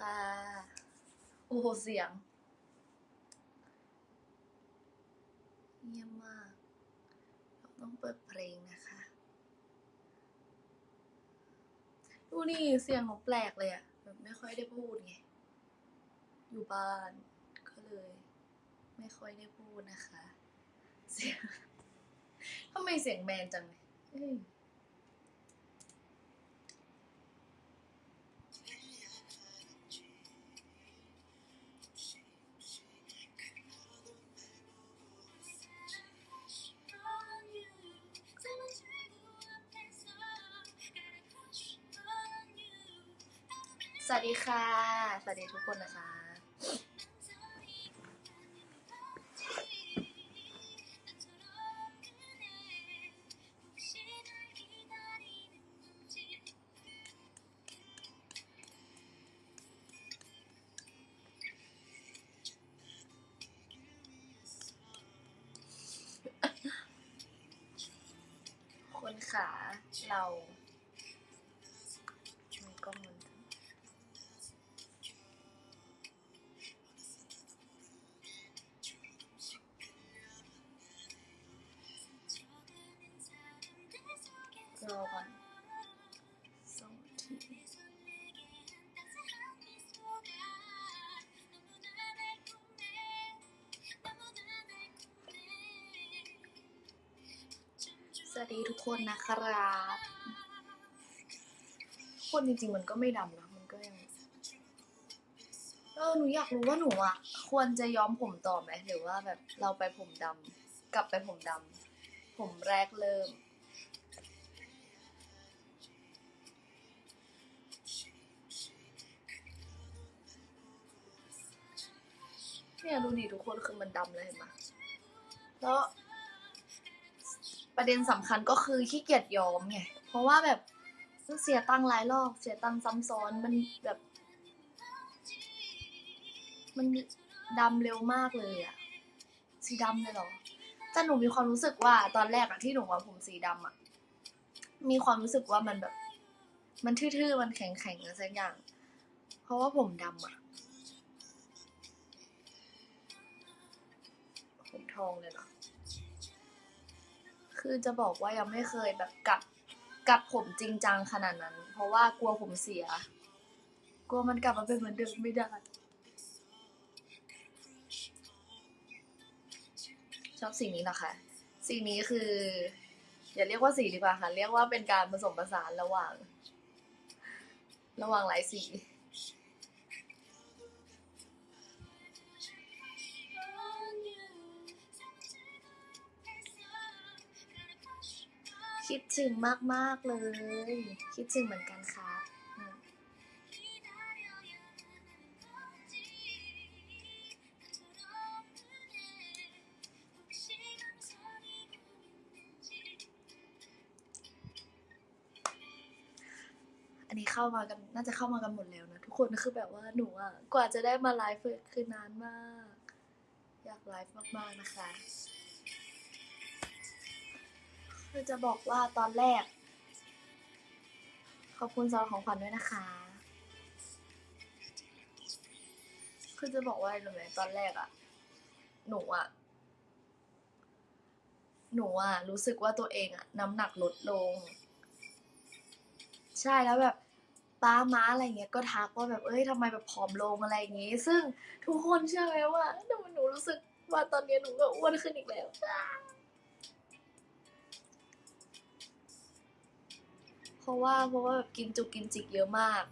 ค่ะ โอ้โห เสียง เยี่ยมมาก เราต้องเปิดเพลงนะคะ ดูนี่เสียงหนูแปลกเลยอะแบบไม่ค่อยได้พูดไง อยู่บ้าน ก็เลย ไม่ค่อยได้พูดนะคะ เสียงทำไมเสียงแมนจังเลย สวัสดีค่ะ สวัสดีทุกคนนะคะ วัสดีทุกคนนะครับคนจริงๆมันก็ไม่ดำนะ มันก็ยัง เออ หนูอยากรู้ว่าหนูอะ ควรจะย้อมผมต่อไหมหรือว่าแบบเราไปผมดำกลับไปผมดำผมแรกเริ่ม เนี่ยดูดิทุกคนคือมันดำเลยเห็นไหมแล้ว ประเด็นสำคัญก็คือขี้เกียจย้อมไง เพราะว่าแบบเสียตังค์หลายรอบ เสียตังค์ซ้ำซ้อนมันแบบ มันดำเร็วมากเลยอะสีดำเลยเหรอแต่หนูมีความรู้สึกว่าตอนแรกอะที่หนูว่าผมสีดำอะมีความรู้สึกว่ามันแบบ มันทื่อๆ มันแข็งๆอะไรสักอย่าง เพราะว่าผมดำอะผมทองเลยเหรอ คือจะบอกว่ายังไม่เคยแบบกัดกัดผมจริงจังขนาดนั้น เพราะว่ากลัวผมเสีย กลัวมันกลับมาเป็นเหมือนเดิมไม่ได้ชอบสีนี้นะคะสีนี้คือ อย่าเรียกว่าสีดีกว่าค่ะ เรียกว่าเป็นการผสมผสานระหว่าง ระหว่างหลายสี คิดถึงมาก ๆ เลย คิดถึงเหมือนกันครับอันนี้เข้ามากันน่าจะเข้ามากันหมดแล้วนะ ทุกคนคือแบบว่าหนูอะ กว่าจะได้มาไลฟ์คือนานมาก อยากไลฟ์มาก ๆ นะคะ คือจะบอกว่าตอนแรก ขอบคุณสำหรับของขวัญด้วยนะคะ คือจะบอกว่าอะไรรู้ไหมตอนแรกอะหนูอะหนูอะรู้สึกว่าตัวเองอะน้ำหนักลดลง ใช่แล้วแบบป้าม้าอะไรเงี้ยก็ทักว่าแบบเอ้ยทำไมแบบผอมลงอะไรอย่างงี้ ซึ่งทุกคนเชื่อไหมว่าหนูหนูรู้สึกว่าตอนนี้หนูก็อ้วนขึ้นอีกแล้ว เพราะว่าเพราะว่าแบบกินจุกกินจิกเยอะมาก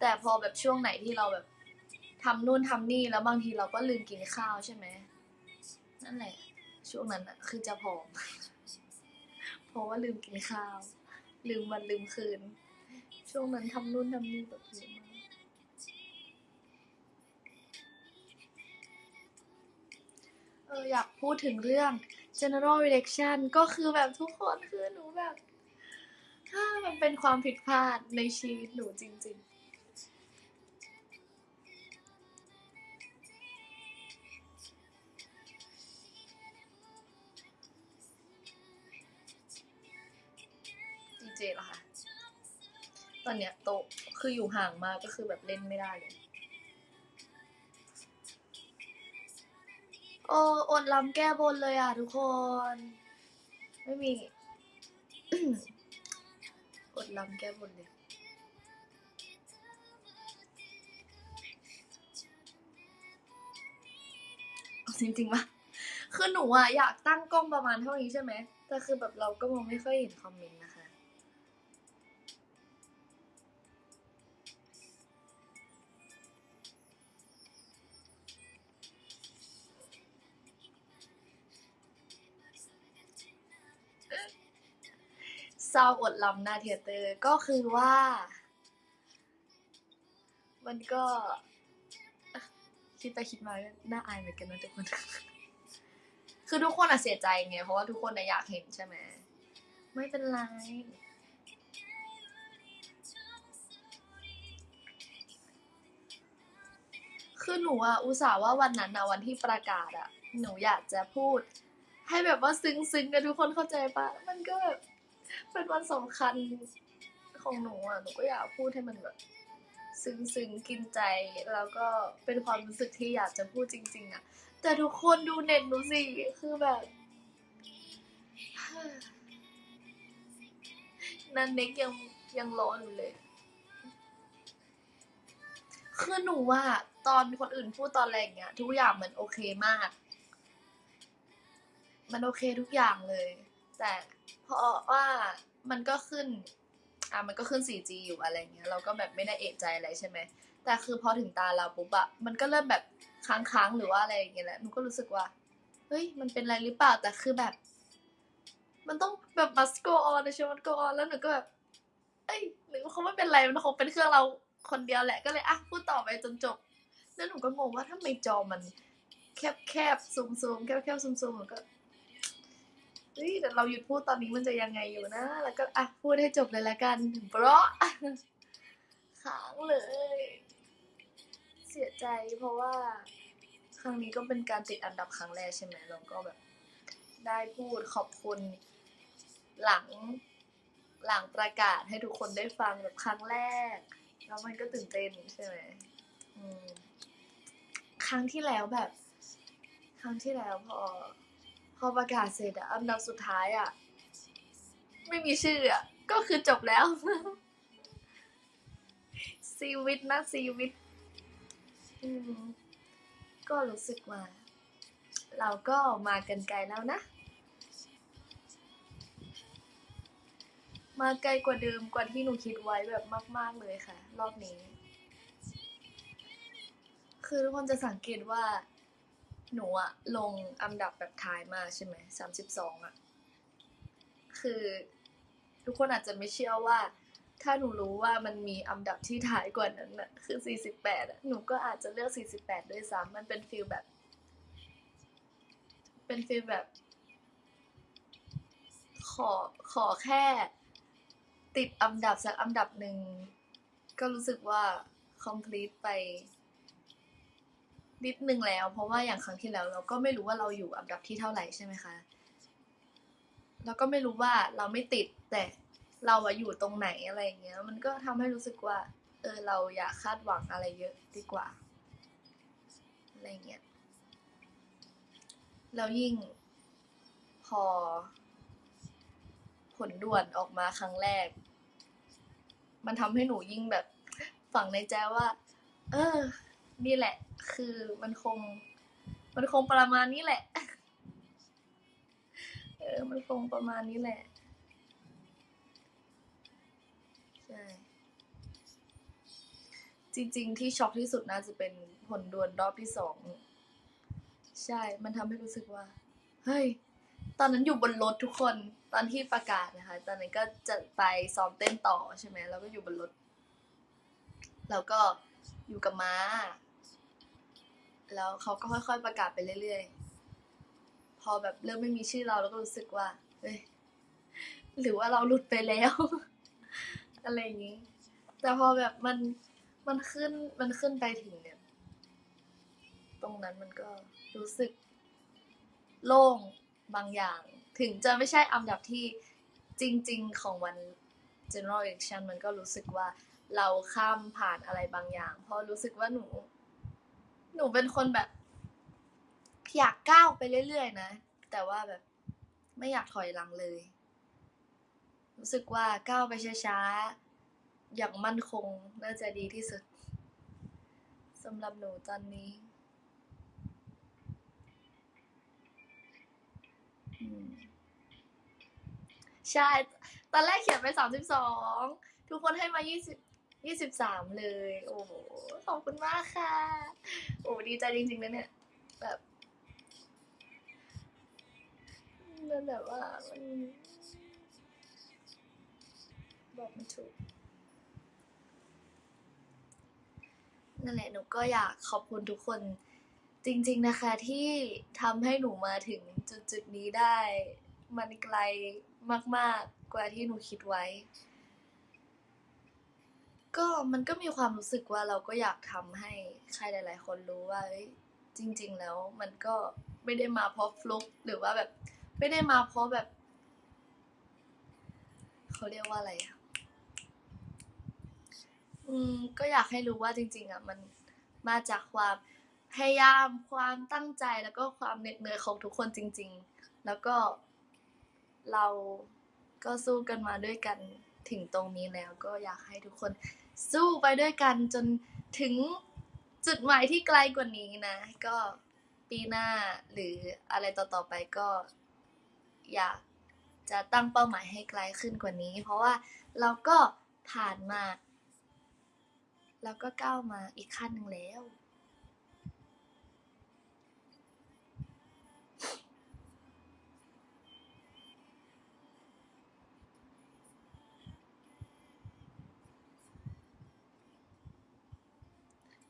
แต่พอแบบช่วงไหนที่เราแบบทำนู่นทำนี่แล้วบางทีเราก็ลืมกินข้าวใช่ไหมนั่นแหละ ช่วงนั้นอะคือจะผอม เพราะว่าลืมกินข้าว ลืมวันลืมคืน ช่วงนั้นทำนู่นทำนี่แบบเยอะมากเอออยากพูดถึงเรื่อง general election ก็คือแบบทุกคนคือหนูแบบถ้ามันเป็นความผิดพลาดในชีวิตหนูจริงๆดีเจเหรอคะ ตอนเนี้ยโต๊ะคืออยู่ห่างมากก็คือแบบเล่นไม่ได้เลย โอ้อดลำแก้บนเลยอะทุกคน ไม่มี อดลำแก้บนเลยจริงๆปะคือหนูอะอยากตั้งกล้องประมาณเท่านี้ใช่ไหมแต่คือแบบเราก็มองไม่ค่อยเห็นคอมเมนต์นะคะ เศร้าอดลำหน้าเทยเตอร์ก็คือว่า มันก็ คิดไปคิดมาก็น่าอายเหมือนกันนะทุกคน คือทุกคนอะเสียใจไงเพราะว่าทุกคนอะอยากเห็นใช่ไหมไม่เป็นไรคือหนูอะอุตส่าห์ว่าวันนั้นอะวันที่ประกาศอะหนูอยากจะพูด ให้แบบว่าซึ้งซึ้งๆกันทุกคนเข้าใจปะมันก็แบบ เป็นวันสำคัญของหนูอะ หนูก็อยากพูดให้มันแบบซึ้งซึ้งๆกินใจ แล้วก็เป็นความรู้สึกที่อยากจะพูดจริง ๆ อะ แต่ทุกคนดูเน็ตหนูสิ คือแบบนันเน็กยังยังร้อนอยู่เลย คือหนูว่าตอนคนอื่นพูดตอนแรกเนี้ย ทุกอย่างมันโอเคมาก มันโอเคทุกอย่างเลย แต่เพราะว่ามันก็ขึ้นอะมันก็ขึ้น 4G อยู่อะไรเงี้ยเราก็แบบไม่ได้เอะใจอะไรใช่ไหมแต่คือพอถึงตาเราปุ๊บอะมันก็เริ่มแบบค้างๆหรือว่าอะไรอย่างเงี้ยแหละหนูก็รู้สึกว่าเฮ้ยมันเป็นอะไรหรือเปล่าแต่คือแบบ มันต้องแบบ must go on นะใช่ไหม must go on แล้วหนูก็แบบเอ้ยหรือว่าเขาไม่เป็นไรมันคงเป็นเครื่องเราคนเดียวแหละก็เลยอะพูดต่อไปจนจบ แล้วหนูก็งงว่าทำไมจอมัน แคบแคบซูมซูมแคบแคบซูมซูมหนูก็ เฮ้ยแต่เราหยุดพูดตอนนี้มันจะยังไงอยู่นะ แล้วก็อะพูดให้จบเลยละกันเพราะค้างเลย เสียใจเพราะว่า ครั้งนี้ก็เป็นการติดอันดับครั้งแรกใช่ไหมเราก็แบบ ได้พูดขอบคุณหลังหลังประกาศให้ทุกคนได้ฟังแบบครั้งแรก แล้วมันก็ตื่นเต้นใช่ไหมอืมครั้งที่แล้วแบบ ครั้งที่แล้วพอ พอประกาศเสร็จอะอันดับสุดท้ายอะไม่มีชื่ออะก็คือจบแล้วซีวิตนะซีวิต อืมก็รู้สึกว่า เราก็มากันไกลแล้วนะ มาไกลกว่าเดิมกว่าที่หนูคิดไว้แบบมาก ๆเลยค่ะ รอบนี้ คือทุกคนจะสังเกตว่า หนูอะลงอันดับแบบท้ายมาใช่ไหมสามสิบสองอะคือทุกคนอาจจะไม่เชื่อว่า ถ้าหนูรู้ว่ามันมีอันดับที่ท้ายกว่านั้นอะคือสี่สิบแปดหนูก็อาจจะเลือกสี่สิบแปดด้วยซ้ำมันเป็นฟีลแบบ เป็นฟีลแบบ ขอขอแค่ ติดอันดับสักอันดับหนึ่งก็รู้สึกว่า complete ไป นิดนึงแล้ว เพราะว่าอย่างครั้งที่แล้ว เราก็ไม่รู้ว่าเราอยู่อันดับที่เท่าไหร่ใช่ไหมคะแล้วก็ไม่รู้ว่าเราไม่ติดแต่เราอะอยู่ตรงไหนอะไรอย่างเงี้ย มันก็ทำให้รู้สึกว่า เออเราอย่าคาดหวังอะไรเยอะดีกว่าอะไรเงี้ยแล้วยิ่งพอ ผลด่วนออกมาครั้งแรก มันทำให้หนูยิ่งแบบฝังในใจว่า เออ นี่แหละ คือมันคง มันคงประมาณนี้แหละ เออ มันคงประมาณนี้แหละ ใช่ จริง ๆ ที่ช็อกที่สุดน่าจะเป็นผลดวลรอบที่สอง ใช่ มันทำให้รู้สึกว่า เฮ้ย ตอนนั้นอยู่บนรถทุกคน ตอนที่ประกาศนะคะ ตอนนั้นก็จะไปซ้อมเต้นต่อใช่ไหม แล้วก็อยู่บนรถ แล้วก็อยู่กับม้า แล้วเขาก็ค่อย ๆ ประกาศไปเรื่อยๆ พอแบบเริ่มไม่มีชื่อเราแล้วก็รู้สึกว่า เฮ้ย หรือว่าเราหลุดไปแล้ว อะไรอย่างนี้ แต่พอแบบมัน มันขึ้น มันขึ้นไปถึงเนี่ย ตรงนั้นมันก็รู้สึก โล่งบางอย่าง ถึงจะไม่ใช่อันดับที่จริง ๆ ของวัน general election มันก็รู้สึกว่าเราข้ามผ่านอะไรบางอย่าง เพราะรู้สึกว่าหนู หนูเป็นคนแบบ อยากก้าวไปเรื่อยๆนะ แต่ว่าแบบไม่อยากถอยหลังเลย รู้สึกว่าก้าวไปช้าๆ อย่างมั่นคงน่าจะดีที่สุดสำหรับหนูตอนนี้ใช่ ตอนแรกเขียนไปสามสิบสอง ทุกคนให้มายี่สิบ ยี่สิบสามเลย โอ้โห ขอบคุณมากค่ะ โอ้ดีใจจริงๆนะเนี่ย แบบมันแบบว่ามันบอกไม่ถูก นั่นแหละหนูก็อยากขอบคุณทุกคนจริงๆนะคะที่ทำให้หนูมาถึงจุดจุดๆนี้ได้ มันไกลมากๆกว่าที่หนูคิดไว้ ก็มันก็มีความรู้สึกว่าเราก็อยากทำให้ใครหลาย ๆ คนรู้ว่าจริง ๆ แล้วมันก็ไม่ได้มาเพราะฟลุกหรือว่าแบบ ไม่ได้มาเพราะแบบเขาเรียกว่าอะไรอะอืมก็อยากให้รู้ว่าจริง ๆ อะ มันมาจากความพยายามความตั้งใจแล้วก็ความเหน็ดเหนื่อยของทุกคนจริง ๆ แล้วก็เราก็สู้กันมาด้วยกันถึงตรงนี้แล้วก็อยากให้ทุกคน สู้ไปด้วยกันจนถึงจุดหมายที่ไกลกว่านี้นะ ก็ปีหน้าหรืออะไรต่อๆไปก็ อยากจะตั้งเป้าหมายให้ไกลขึ้นกว่านี้ เพราะว่าเราก็ผ่านมา แล้วก็ก้าวมาอีกขั้นหนึ่งแล้ว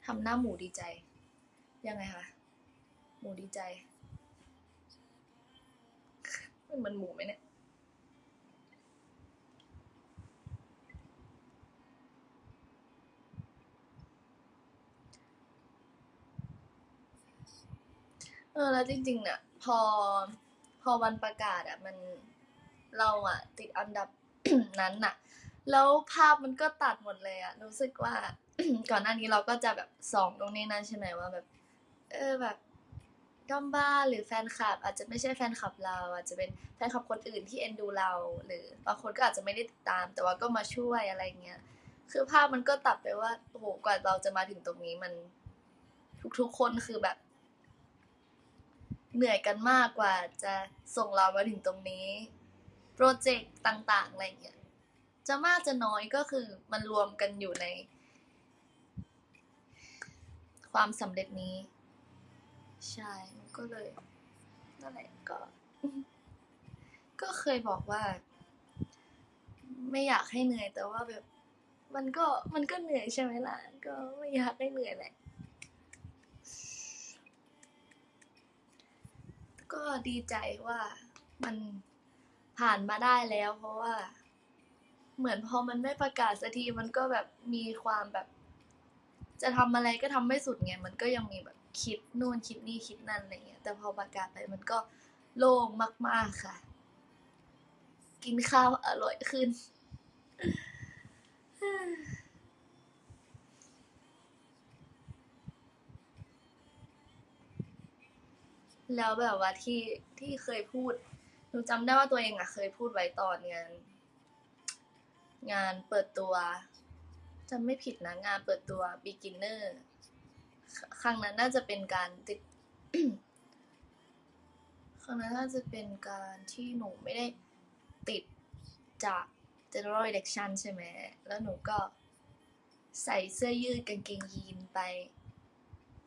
ทำหน้าหมูดีใจ ยังไงคะหมูดีใจ มันหมันหมูไหมเนี่ยเออแล้วจริงๆเนี่ยพอพอวันประกาศอะมันเราอะ ติดอันดับนั้นอะ แล้วภาพมันก็ตัดหมดเลยอะ รู้สึกว่า ก่อนหน้านี้เราก็จะแบบสองตรงนี้นั่นใช่ไหมว่าแบบ เออแบบด้อมบ้าหรือแฟนคลับ อาจจะไม่ใช่แฟนคลับเรา อาจจะเป็นแฟนคลับคนอื่นที่เอ็นดูเรา หรือบางคนก็อาจจะไม่ได้ติดตาม แต่ว่าก็มาช่วยอะไรเงี้ยคือภาพมันก็ตัดไปว่าโอ้โหกว่าเราจะมาถึงตรงนี้มัน ทุกๆคนคือแบบ เหนื่อยกันมากกว่าจะส่งเรามาถึงตรงนี้ โปรเจกต์ต่างๆอะไรเงี้ยจะมากจะน้อยก็คือมันรวมกันอยู่ใน ความสำเร็จนี้ ใช่ก็เลยนั่นแหละก็ ก็เคยบอกว่า ไม่อยากให้เหนื่อย แต่ว่าแบบ มันก็มันก็เหนื่อยใช่ไหมล่ะ ก็ไม่อยากให้เหนื่อยแหละก็ดีใจว่ามันผ่านมาได้แล้ว เพราะว่า เหมือนพอมันไม่ประกาศสักทีมันก็แบบมีความแบบ จะทำอะไรก็ทำไม่สุดไง มันก็ยังมีแบบคิดนู่นคิดนี่คิดนั่นอะไรเงี้ย แต่พอประกาศไปมันก็โล่งมาก ๆ ค่ะ กินข้าวอร่อยขึ้น แล้วแบบว่าที่ที่เคยพูดหนูจำได้ว่าตัวเองอะเคยพูดไว้ตอนงานงานเปิดตัว จำไม่ผิดนะงานเปิดตัว beginner ครั้งนั้นน่าจะเป็นการติดครั้งนั้นน่าจะเป็นการที่หนูไม่ได้ติดจาก general election ใช่ไหม แล้วหนูก็ใส่เสื้อยืดกางเกงยีนไป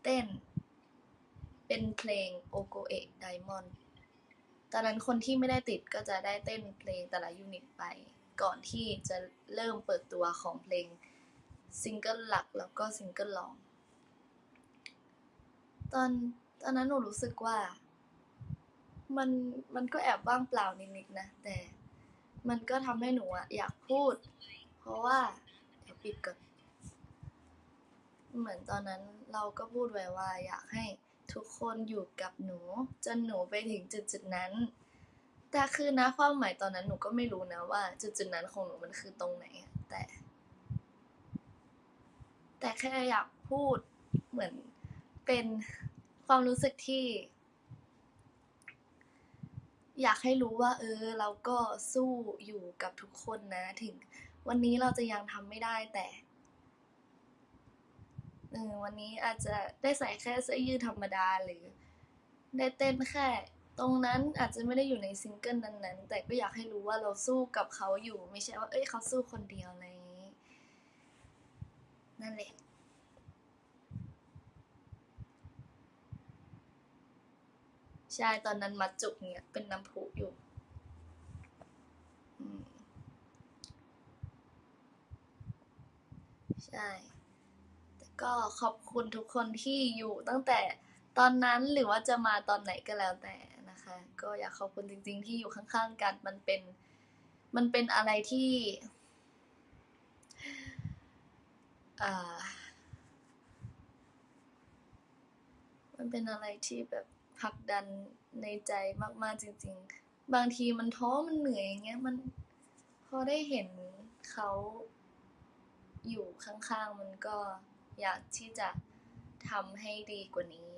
เต้น เป็นเพลง o g o e Diamond ตอนนั้นคนที่ไม่ได้ติดก็จะได้เต้นเพลงแต่ละยูนิตไป ก่อนที่จะเริ่มเปิดตัวของเพลง ซิงเกิลหลักแล้วก็ซิงเกิลรอง ตอนตอนนั้นหนูรู้สึกว่า มันมันก็แอบว่างเปล่านิดๆนะ แต่มันก็ทำให้หนูอะอยากพูด เพราะว่า เดี๋ยวปิดก่อน เหมือนตอนนั้นเราก็พูดไว้ว่าอยากให้ทุกคนอยู่กับหนู จนหนูไปถึงจุดจุดๆนั้น แต่คือนะความหมายตอนนั้นหนูก็ไม่รู้นะว่า จุดจุดๆนั้นของหนูมันคือตรงไหนแต่ แต่แค่อยากพูดเหมือนเป็นความรู้สึกที่ อยากให้รู้ว่า เออ เราก็สู้อยู่กับทุกคนนะ ถึง วันนี้เราจะยังทำไม่ได้แต่เออวันนี้อาจจะได้ใส่แค่เสื้อยืดธรรมดาหรือ ได้เต้นแค่ ตรงนั้นอาจจะไม่ได้อยู่ในซิงเกิลนั้นๆ แต่ก็อยากให้รู้ว่าเราสู้กับเขาอยู่ ไม่ใช่ว่า เอ้ยเขาสู้คนเดียวอะไรอย่าง นั่นแหละใช่ ตอนนั้นมัดจุกเนี่ยเป็นน้ำพุอยู่ใช่ แต่ก็ขอบคุณทุกคนที่อยู่ตั้งแต่ตอนนั้นหรือว่าจะมาตอนไหนก็แล้วแต่นะคะ ก็อยากขอบคุณจริง ๆ ที่อยู่ข้างๆกัน มันเป็น มันเป็นอะไรที่อ่า มันเป็นอะไรที่แบบผลักดันในใจมาก ๆ จริง ๆ บางทีมันท้อมันเหนื่อยอย่างเงี้ยมันพอได้เห็นเขาอยู่ข้างๆ มันก็อยากที่จะทำให้ดีกว่านี้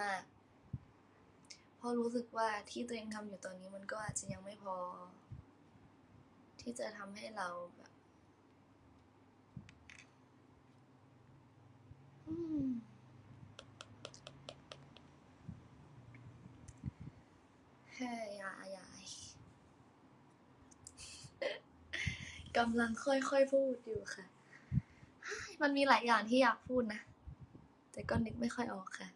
มาก ๆ เพราะรู้สึกว่าที่ตัวเองทำอยู่ตอนนี้มันก็อาจจะยังไม่พอ ที่จะทำให้เราแบบ เฮ้ยยยายกำลังค่อยๆพูดอยู่ค่ะ มันมีหลายอย่างที่อยากพูดนะ แต่ก็นึกไม่ค่อยออกค่ะ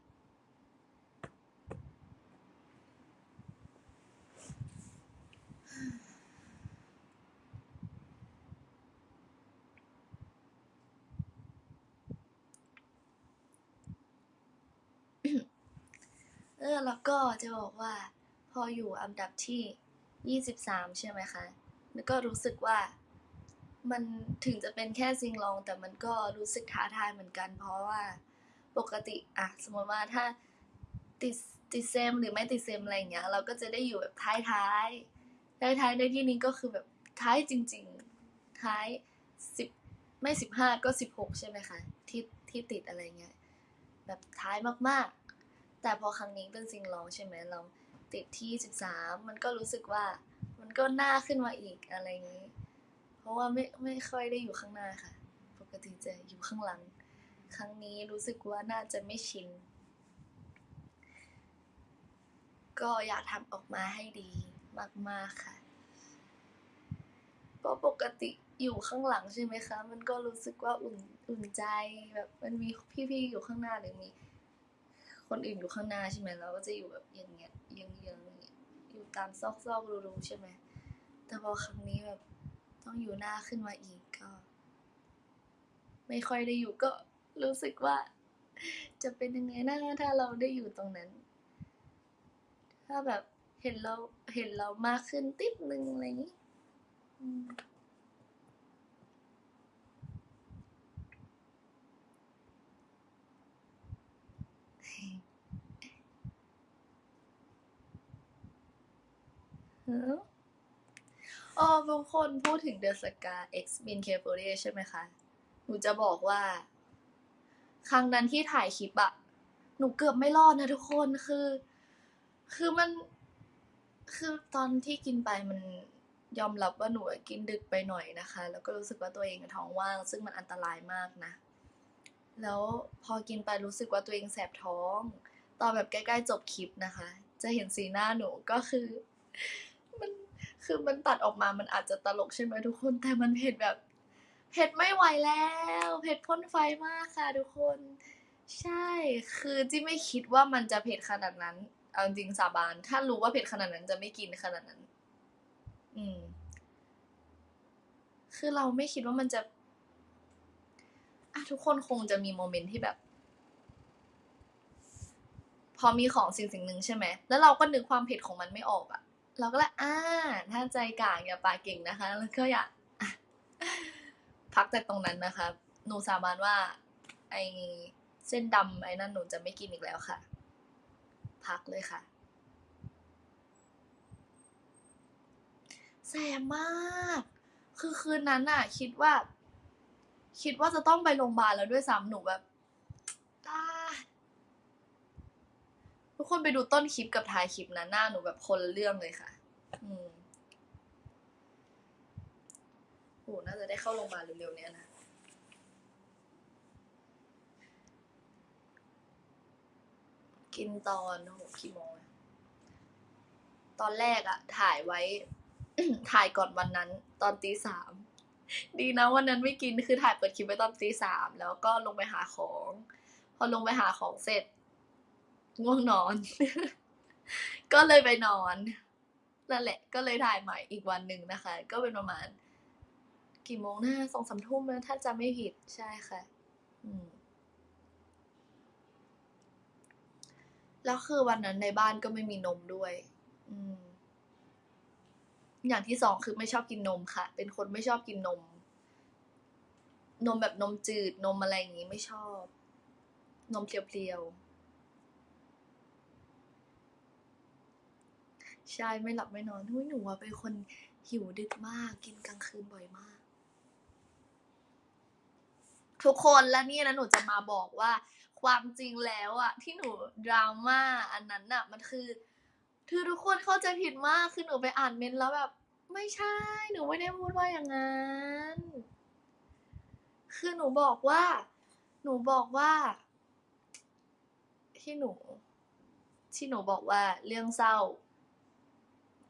เออแล้วก็จะบอกว่า พออยู่อันดับที่23ใช่ไหมคะแล้วก็รู้สึกว่ามันถึงจะเป็นแค่ซิงลอง แต่มันก็รู้สึกท้าทายเหมือนกัน เพราะว่าปกติอะสมมติว่าถ้าติดติดเซมหรือไม่ติดเซมอะไรอย่างเงี้ย เราก็จะได้อยู่แบบท้ายท้ายท้ายท้ายในที่นี้ก็คือแบบท้ายจริง ๆ ท้ายสิบไม่สิบห้าก็สิบหกใช่ไหมคะที่ที่ติดอะไรเงี้ยแบบท้ายมากๆ แต่พอครั้งนี้เป็นซิงลองใช่ไหมเราติดที่สิบสามมันก็รู้สึกว่ามันก็น่าขึ้นมาอีกอะไรอย่างนี้ เพราะว่าไม่ไม่ค่อยได้อยู่ข้างหน้าค่ะ ปกติจะอยู่ข้างหลัง ครั้งนี้รู้สึกว่าน่าจะไม่ชิน ก็อยากทำออกมาให้ดีมาก ๆค่ะเพราะปกติอยู่ข้างหลังใช่ไหมคะ มันก็รู้สึกว่าอุ่นอุ่นใจแบบมันมีพี่ๆอยู่ข้างหน้าหรือมี คนอื่นอยู่ข้างหน้าใช่ไหมเราก็จะอยู่แบบอย่างเงี้ยเยื้องย่างอยู่ตามซอกๆรูๆใช่ไหมแต่พอครั้งนี้แบบต้องอยู่หน้าขึ้นมาอีกก็ ไม่ค่อยได้อยู่ก็รู้สึกว่า จะเป็นยังไงนะถ้าเราได้อยู่ตรงนั้น ถ้าแบบเห็นเราเห็นเรามากขึ้นติดนึงอะไรอย่างนี้ อ๋อบางคนพูดถึงเดอะสกา X b i n k 4 0ใช่ไหมคะ หนูจะบอกว่า ครั้งนั้นที่ถ่ายคลิปอะหนูเกือบไม่รอดนะทุกคนคือ คือมัน คือตอนที่กินไปมันยอมรับว่าหนูกินดึกไปหน่อยนะคะ แล้วก็รู้สึกว่าตัวเองท้องว่าง ซึ่งมันอันตรายมากนะ แล้วพอกินไปรู้สึกว่าตัวเองแสบท้อง ตอนแบบใกล้ๆจบคลิปนะคะ จะเห็นสีหน้าหนูก็คือ คือมันตัดออกมามันอาจจะตลกใช่ไหมทุกคน แต่มันเผ็ดแบบ เผ็ดไม่ไหวแล้ว เผ็ดพ่นไฟมากค่ะทุกคน ใช่ คือที่ไม่คิดว่ามันจะเผ็ดขนาดนั้น เอาจริงสาบาน ถ้ารู้ว่าเผ็ดขนาดนั้นจะไม่กินขนาดนั้น อืม คือเราไม่คิดว่ามันจะอะทุกคนคงจะมีโมเมนต์ที่แบบ พอมีของสิ่งสิ่งหนึ่งใช่ไหม แล้วเราก็นึกความเผ็ดของมันไม่ออกอะ เราก็เลยอ่าถ้าใจกลางอย่าปากเก่งนะคะ แล้วก็อย่าพักแต่ตรงนั้นนะคะ หนูสาบานว่า ไอเส้นดำไอ้นั่นหนูจะไม่กินอีกแล้วค่ะ พักเลยค่ะแสบมาก คือคืนนั้นน่ะคิดว่า คิดว่าจะต้องไปโรงพยาบาลแล้วด้วยซ้ำหนูแบบอ่า ทุกคนไปดูต้นคลิปกับท้ายคลิปนะหน้าหนูแบบคนละเรื่องเลยค่ะ อืมโหน่าจะได้เข้าโรงพยาบาลเร็วๆเนี้ยนะกินตอนโอ้โหกี่โมงอะตอนแรกอะถ่ายไว้ ถ่ายก่อนวันนั้น ตอนตีสาม ดีนะวันนั้นไม่กินคือถ่ายเปิดคลิปไว้ตอนตีสามแล้วก็ลงไปหาของ พอลงไปหาของเสร็จ ง่วงนอน ก็เลยไปนอนนั่นแหละ ก็เลยถ่ายใหม่อีกวันหนึ่งนะคะ ก็เป็นประมาณ กี่โมงนะสองสามทุ่มนะถ้าจำไม่ผิดใช่ค่ะ อืมแล้วคือวันนั้นในบ้านก็ไม่มีนมด้วย อืม อย่างที่สองคือไม่ชอบกินนมค่ะ เป็นคนไม่ชอบกินนม นมแบบนมจืดนมอะไรอย่างงี้ไม่ชอบ นมเพรียวๆ ใช่ไม่หลับไม่นอนหุ้ยหนูอะเป็นคนหิวดึกมาก กินกลางคืนบ่อยมาก ทุกคนและนี่นะหนูจะมาบอกว่า ความจริงแล้วอะที่หนูดราม่าอันนั้นอะมันคือคือทุกคนเข้าใจผิดมากคือหนูไปอ่านเมนแล้วแบบ ไม่ใช่ หนูไม่ได้พูดว่าอย่างนั้น คือหนูบอกว่า หนูบอกว่า ที่หนู ที่หนูบอกว่าเรื่องเศร้า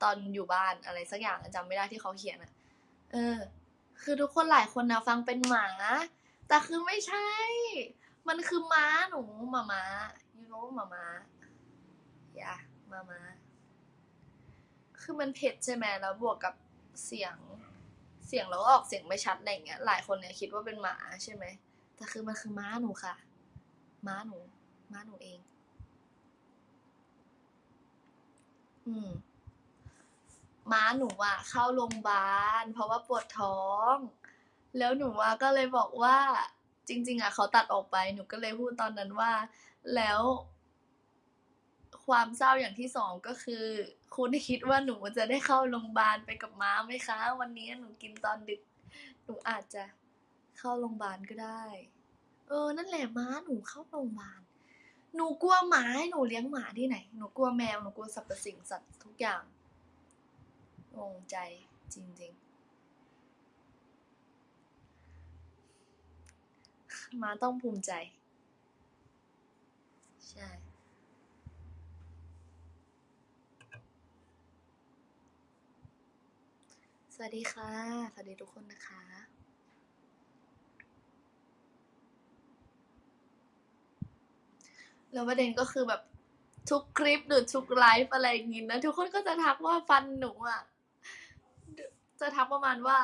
ตอนอยู่บ้านอะไรสักอย่างอะจำไม่ได้ที่เขาเขียนอะเออ คือทุกคนหลายคนนะฟังเป็นหมา แต่คือไม่ใช่ มันคือม้าหนูหมาม้า you know หมาม้าอย่ามาม้าคือมันเผ็ดใช่ไหมแล้วบวกกับเสียง เสียงแล้วก็ออกเสียงไม่ชัดอะไรเงี้ย หลายคนเนี่ยคิดว่าเป็นหมาใช่ไหมแต่คือมันคือม้าหนูค่ะ ม้าหนู ม้าหนูเอง อืม ม้าหนูอะเข้าโรงพยาบาลเพราะว่าปวดท้อง แล้วหนูอะก็เลยบอกว่า จริง ๆอะเขาตัดออกไปหนูก็เลยพูดตอนนั้นว่า แล้ว ความเศร้าอย่างที่สองก็คือ คุณคิดว่าหนูจะได้เข้าโรงพยาบาลไปกับม้าไหมคะ วันนี้หนูกินตอนดึก หนูอาจจะเข้าโรงพยาบาลก็ได้ เออ นั่นแหละม้าหนูเข้าโรงพยาบาลหนูกลัวหมาให้หนูเลี้ยงหมาที่ไหน หนูกลัวแมว หนูกลัวสรรพสิ่งสัตว์ทุกอย่าง งงใจจริงๆ มาต้องภูมิใจ ใช่สวัสดีค่ะ สวัสดีทุกคนนะคะ แล้วประเด็นก็คือแบบทุกคลิปหรือทุกไลฟ์อะไรอย่างงี้นะ ทุกคนก็จะทักว่าฟันหนูอะ จะทักประมาณว่า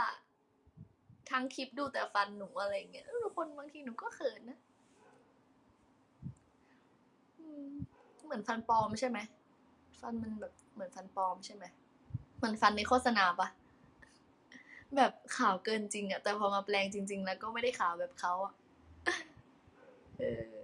ทั้งคลิปดูแต่ฟันหนูอะไรเงี้ยทุกคนบางทีหนูก็เขินนะเหมือนฟันปลอมใช่ไหมฟันมันแบบเหมือนฟันปลอมใช่ไหมเหมือนฟันในโฆษณาปะแบบขาวเกินจริงอะแต่พอมาแปลงจริง ๆ แล้วก็ไม่ได้ขาวแบบเขาอะเออ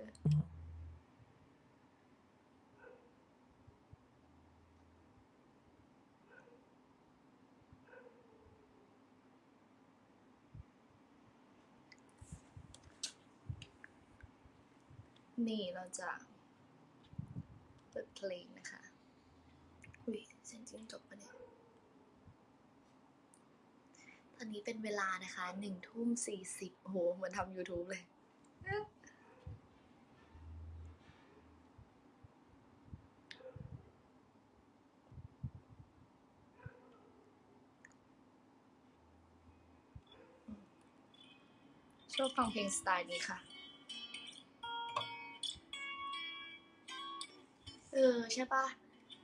นี่เราจะเปิดเพลงนะคะ อุ้ยเสียงจริงจบปะเนี่ย ตอนนี้เป็นเวลานะคะหนึ่งทุ่มสี่สิบโอ้โหเหมือนทำ YouTube เลยชอบฟังเพลงสไตล์นี้ค่ะ เออใช่ปะ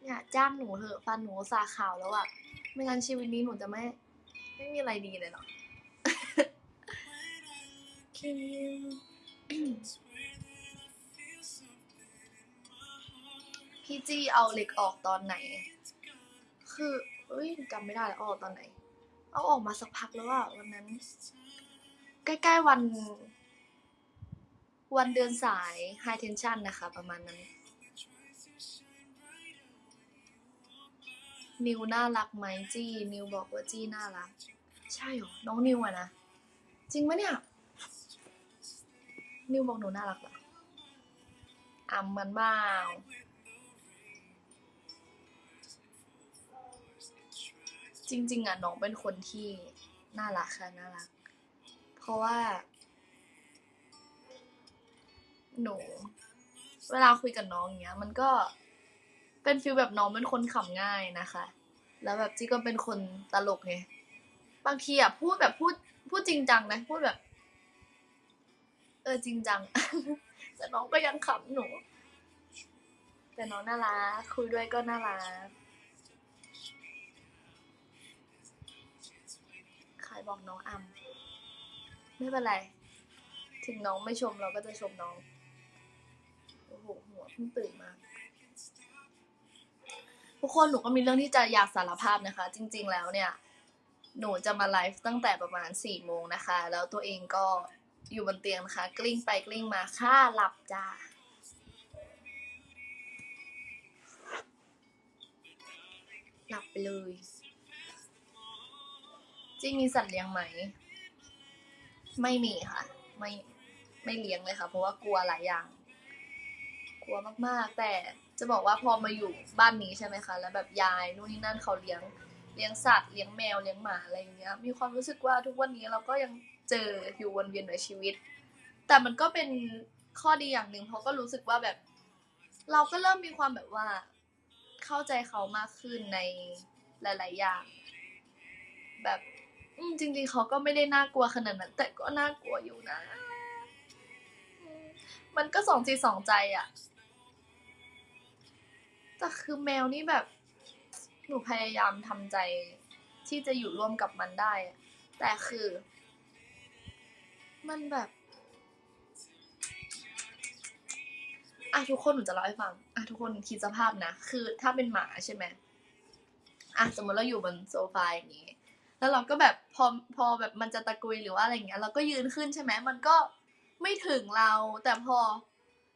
เนี่ยจ้างหนูเถอะฟันหนูสาขาวแล้วอะไม่งั้นชีวิตนี้หนูจะไม่ ไม่มีอะไรดีเลยเนาะพี่จี้เอาเหล็กออกตอนไหน คือเอ้ยจำไม่ได้แล้วเอาออกตอนไหน เอาออกมาสักพักแล้วอะวันนั้น ใกล้ๆวัน วันเดือนสาย high tension นะคะ ประมาณนั้น นิวน่ารักไหมจี้นิวบอกว่าจี้น่ารัก ใช่หรอ น้องนิวอะนะ จริงปะเนี่ย นิวบอกหนูน่ารักเหรออ่ำมันบ้าจริง ๆอะน้องเป็นคนที่น่ารักค่ะน่ารัก เพราะว่า หนู เวลาคุยกับน้องอย่างเงี้ย มันก็ เป็นฟีลแบบน้องเป็นคนขำง่ายนะคะ แล้วแบบจี้ก็เป็นคนตลกไงบางทีอะพูดแบบพูดพูดจริงจังนะพูดแบบ เออจริงจังแต่น้องก็ยังขำหนู แต่น้องน่ารักคุยด้วยก็น่ารักใครบอกน้องอำไม่เป็นไร ถึงน้องไม่ชมเราก็จะชมน้อง โอ้โหหัวเพิ่งตื่นมา ทุกคนหนูก็มีเรื่องที่จะอยากสารภาพนะคะ จริง ๆ แล้วเนี่ย หนูจะมาไลฟ์ตั้งแต่ประมาณสี่โมงนะคะ แล้วตัวเองก็อยู่บนเตียงนะคะ กลิ้งไปกลิ้งมาค่าหลับจ้าหลับไปเลยจริงมีสัตว์เลี้ยงไหม ไม่มีค่ะ ไม่ไม่เลี้ยงเลยค่ะ เพราะว่ากลัวหลายอย่าง กลัวมากๆแต่ จะบอกว่าพอมาอยู่บ้านนี้ใช่ไหมคะ แล้วแบบยายนู่นนี่นั่นเขาเลี้ยงเลี้ยงสัตว์เลี้ยงแมวเลี้ยงหมาอะไรอย่างเงี้ย มีความรู้สึกว่าทุกวันนี้เราก็ยังเจออยู่วนเวียนในชีวิต แต่มันก็เป็นข้อดีอย่างหนึ่งเพราะก็รู้สึกว่าแบบ เราก็เริ่มมีความแบบว่า เข้าใจเขามากขึ้นในหลาย ๆ อย่าง แบบจริง ๆเขาก็ไม่ได้น่ากลัวขนาดนั้นแต่ก็น่ากลัวอยู่นะ มันก็สองจิตสองใจอะ แต่คือแมวนี่แบบ หนูพยายามทำใจที่จะอยู่ร่วมกับมันได้ แต่คือ มันแบบอะทุกคนหนูจะเล่าให้ฟังอะทุกคนคิดสภาพนะ คือถ้าเป็นหมาใช่ไหมอะสมมติเราอยู่บนโซฟาอย่างนี้ แล้วเราก็แบบพอพอแบบมันจะตะกุยหรือว่าอะไรอย่างเงี้ย เราก็ยืนขึ้นใช่ไหมมันก็ไม่ถึงเรา แต่พอ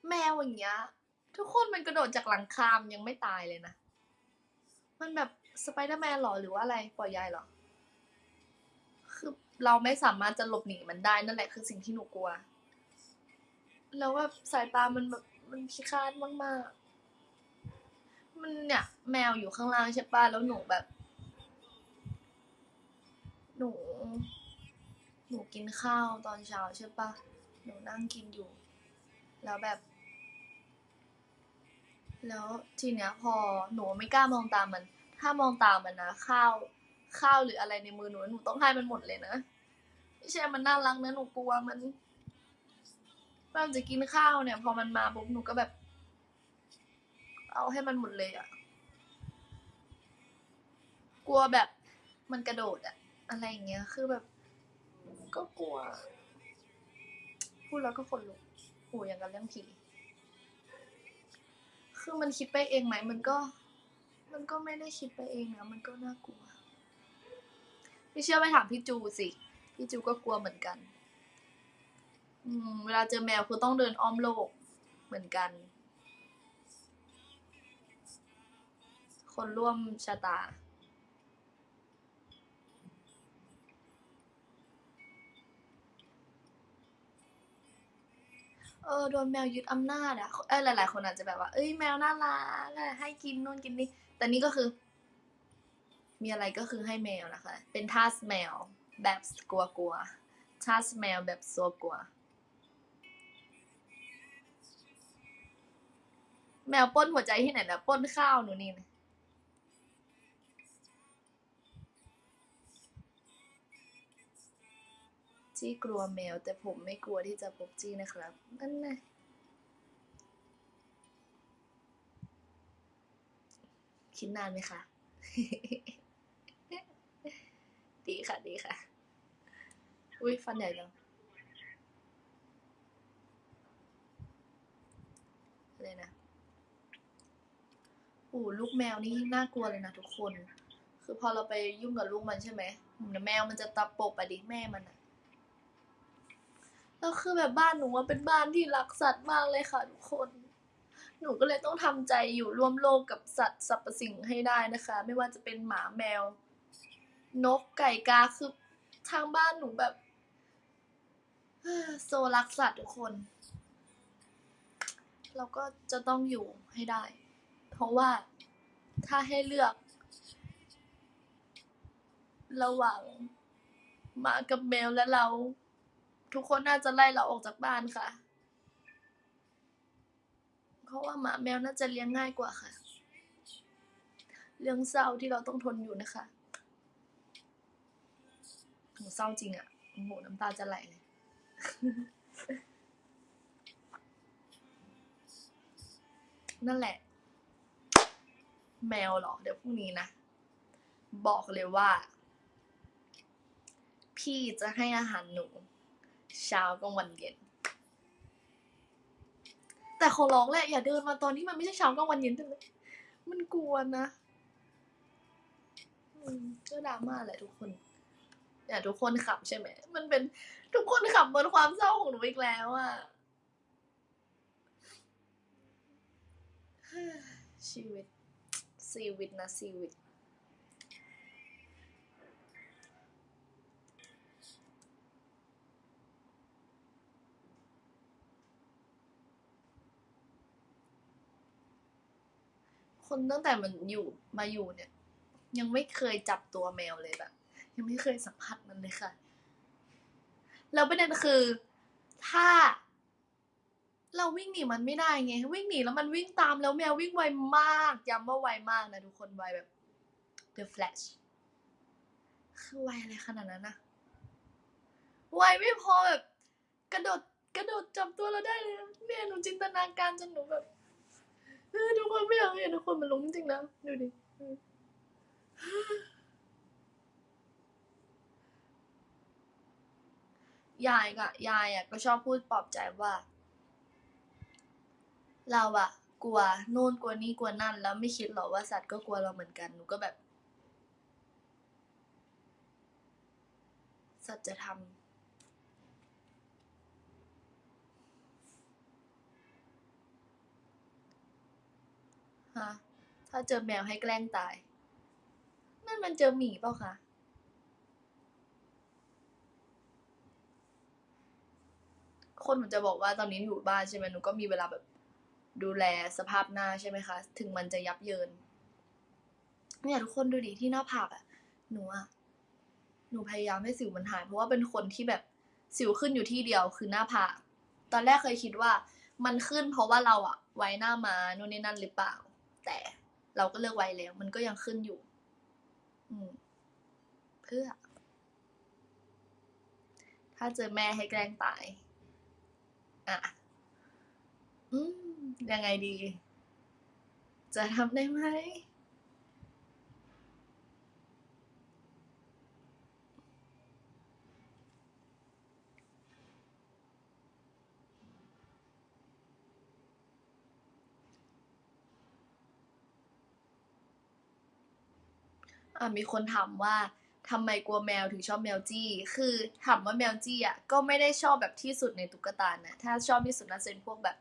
แมวอย่างเงี้ย ทุกคนมันกระโดดจากหลังคามยังไม่ตายเลยนะ มันแบบสไปเดอร์แมนหรอหรือว่าอะไรปล่อยยายหรอ คือเราไม่สามารถจะหลบหนีมันได้นั่นแหละคือสิ่งที่หนูกลัว แล้วแบบสายตามันแบบมันพิฆาตมากๆ มันเนี่ยแมวอยู่ข้างล่างใช่ป่ะแล้วหนูแบบ หนู หนูกินข้าวตอนเช้าใช่ป่ะ หนูนั่งกินอยู่ แล้วแบบ แล้วทีเนี้ยพอหนูไม่กล้ามองตามมัน ถ้ามองตามมันนะข้าวข้าวหรืออะไรในมือหนูหนูต้องให้มันหมดเลยนะไม่ใช่มันน่ารักนะหนูกลัวมันมันจะกินข้าวเนี่ย พอมันมาปุ๊บหนูก็แบบ เอาให้มันหมดเลยอะกลัวแบบมันกระโดดอะอะไรอย่างเงี้ย คือแบบ ก็กลัว พูดแล้วก็ขนลุกโอ้อย่างกับเรื่องผี คือมันคิดไปเองไหมมันก็ มันก็ไม่ได้คิดไปเองนะมันก็น่ากลัวพี่เชื่อไปถามพี่จูสิ พี่จูก็กลัวเหมือนกัน อืม เวลาเจอแมวคือต้องเดินอ้อมโลกเหมือนกัน คนร่วมชะตา เออโดนแมวยึดอำนาจอะเออหลาย ๆ คนอาจจะแบบว่า เอ้ยแมวน่ารักอะให้กินนู่นกินนี่แต่นี่ก็คือ มีอะไรก็คือให้แมวนะคะ เป็นทาสแมวแบบกลัวกลัวๆทาสแมวแบบซัวกลัว แมวป้นหัวใจที่ไหนนะป้นข้าวหนูนี่นะ จี้กลัวแมว แต่ผมไม่กลัวที่จะพบจี้นะครับนั่นไงคิดนานไหมคะ ดีค่ะ ดีค่ะ อุ้ยฟันใหญ่จังอะไรนะโอ้ลูกแมวนี่น่ากลัวเลยนะทุกคน คือพอเราไปยุ่งกับลูกมันใช่ไหมแมวมันจะตะปบไปดิแม่มันอะ แล้วคือแบบบ้านหนูว่าเป็นบ้านที่รักสัตว์มากเลยค่ะทุกคน หนูก็เลยต้องทำใจอยู่ร่วมโลกกับสัตว์สรรพสิ่งให้ได้นะคะ ไม่ว่าจะเป็นหมาแมว นกไก่กาคือทางบ้านหนูแบบโซรักสัตว์ทุกคน เราก็จะต้องอยู่ให้ได้ เพราะว่าถ้าให้เลือก ระหว่างหมากับแมวและเรา ทุกคนน่าจะไล่เราออกจากบ้านค่ะ เพราะว่าหมาแมวน่าจะเลี้ยงง่ายกว่าค่ะ เรื่องเศร้าที่เราต้องทนอยู่นะคะโหเศร้าจริงอะ่ะโอ้โหน้ำตาจะไหลเลยนั่นแหละ แมวเหรอ เดี๋ยวพรุ่งนี้นะ บอกเลยว่า พี่จะให้อาหารหนู เช้ากลางวันเย็น แต่ขอร้องแหละอย่าเดินมาตอนที่มันไม่ใช่เช้ากลางวันเย็นเลยมันกลัวนะอืมก็ดราม่าแหละทุกคนอย่าทุกคนขับใช่ไหม มันเป็นทุกคนขับบนความเศร้าของหนูอีกแล้วอะชีวิตชีวิตนะชีวิต คนตั้งแต่มันอยู่มาอยู่เนี่ย ยังไม่เคยจับตัวแมวเลยแบบ ยังไม่เคยสัมผัสมันเลยค่ะ แล้วประเด็นคือ ถ้า เราวิ่งหนีมันไม่ได้ไง วิ่งหนีแล้วมันวิ่งตามแล้วแมววิ่งไวมากย้ำว่าไวมากนะทุกคนไวแบบ The Flash คือไวอะไรขนาดนั้นนะไวไม่พอแบบ กระโดดกระโดดจับตัวเราได้เลยนะเนี่ยหนูจินตนาการจนหนูแบบ ทุกคนไม่อยากเห็นทุกคนมันลงจริงนะดูดิยายกะยายอะก็ชอบพูดปลอบใจว่า เราอะกลัวนู่นกลัวนี่กลัวนั่น แล้วไม่คิดหรอกว่าสัตว์ก็กลัวเราเหมือนกันหนูก็แบบ สัตว์จะทำ ฮะถ้าเจอแมวให้แกล้งตาย นั่นมันเจอหมีเปล่าคะคนหนูจะบอกว่าตอนนี้อยู่บ้านใช่ไหมหนูก็มีเวลาแบบดูแลสภาพหน้าใช่ไหมคะ ถึงมันจะยับเยินเนี่ยทุกคนดูดิที่หน้าผากอะหนูอะหนูพยายามให้สิวมันหาย เพราะว่าเป็นคนที่แบบสิวขึ้นอยู่ที่เดียวคือหน้าผาก ตอนแรกเคยคิดว่ามันขึ้นเพราะว่าเราอะไว้หน้ามาโน่นนี่นั่นหรือเปล่า แต่เราก็เลิกไว้แล้ว มันก็ยังขึ้นอยู่ อืม เพื่อ ถ้าเจอแม่ให้แกล้งตาย อะ อืม ยังไงดี จะทำได้ไหม อะมีคนถามว่าทำไมกลัวแมวถึงชอบแมวจี้ คือถามว่าแมวจี้อะก็ไม่ได้ชอบแบบที่สุดในตุ๊กตานะ ถ้าชอบที่สุดน่าจะเป็นพวกแบบ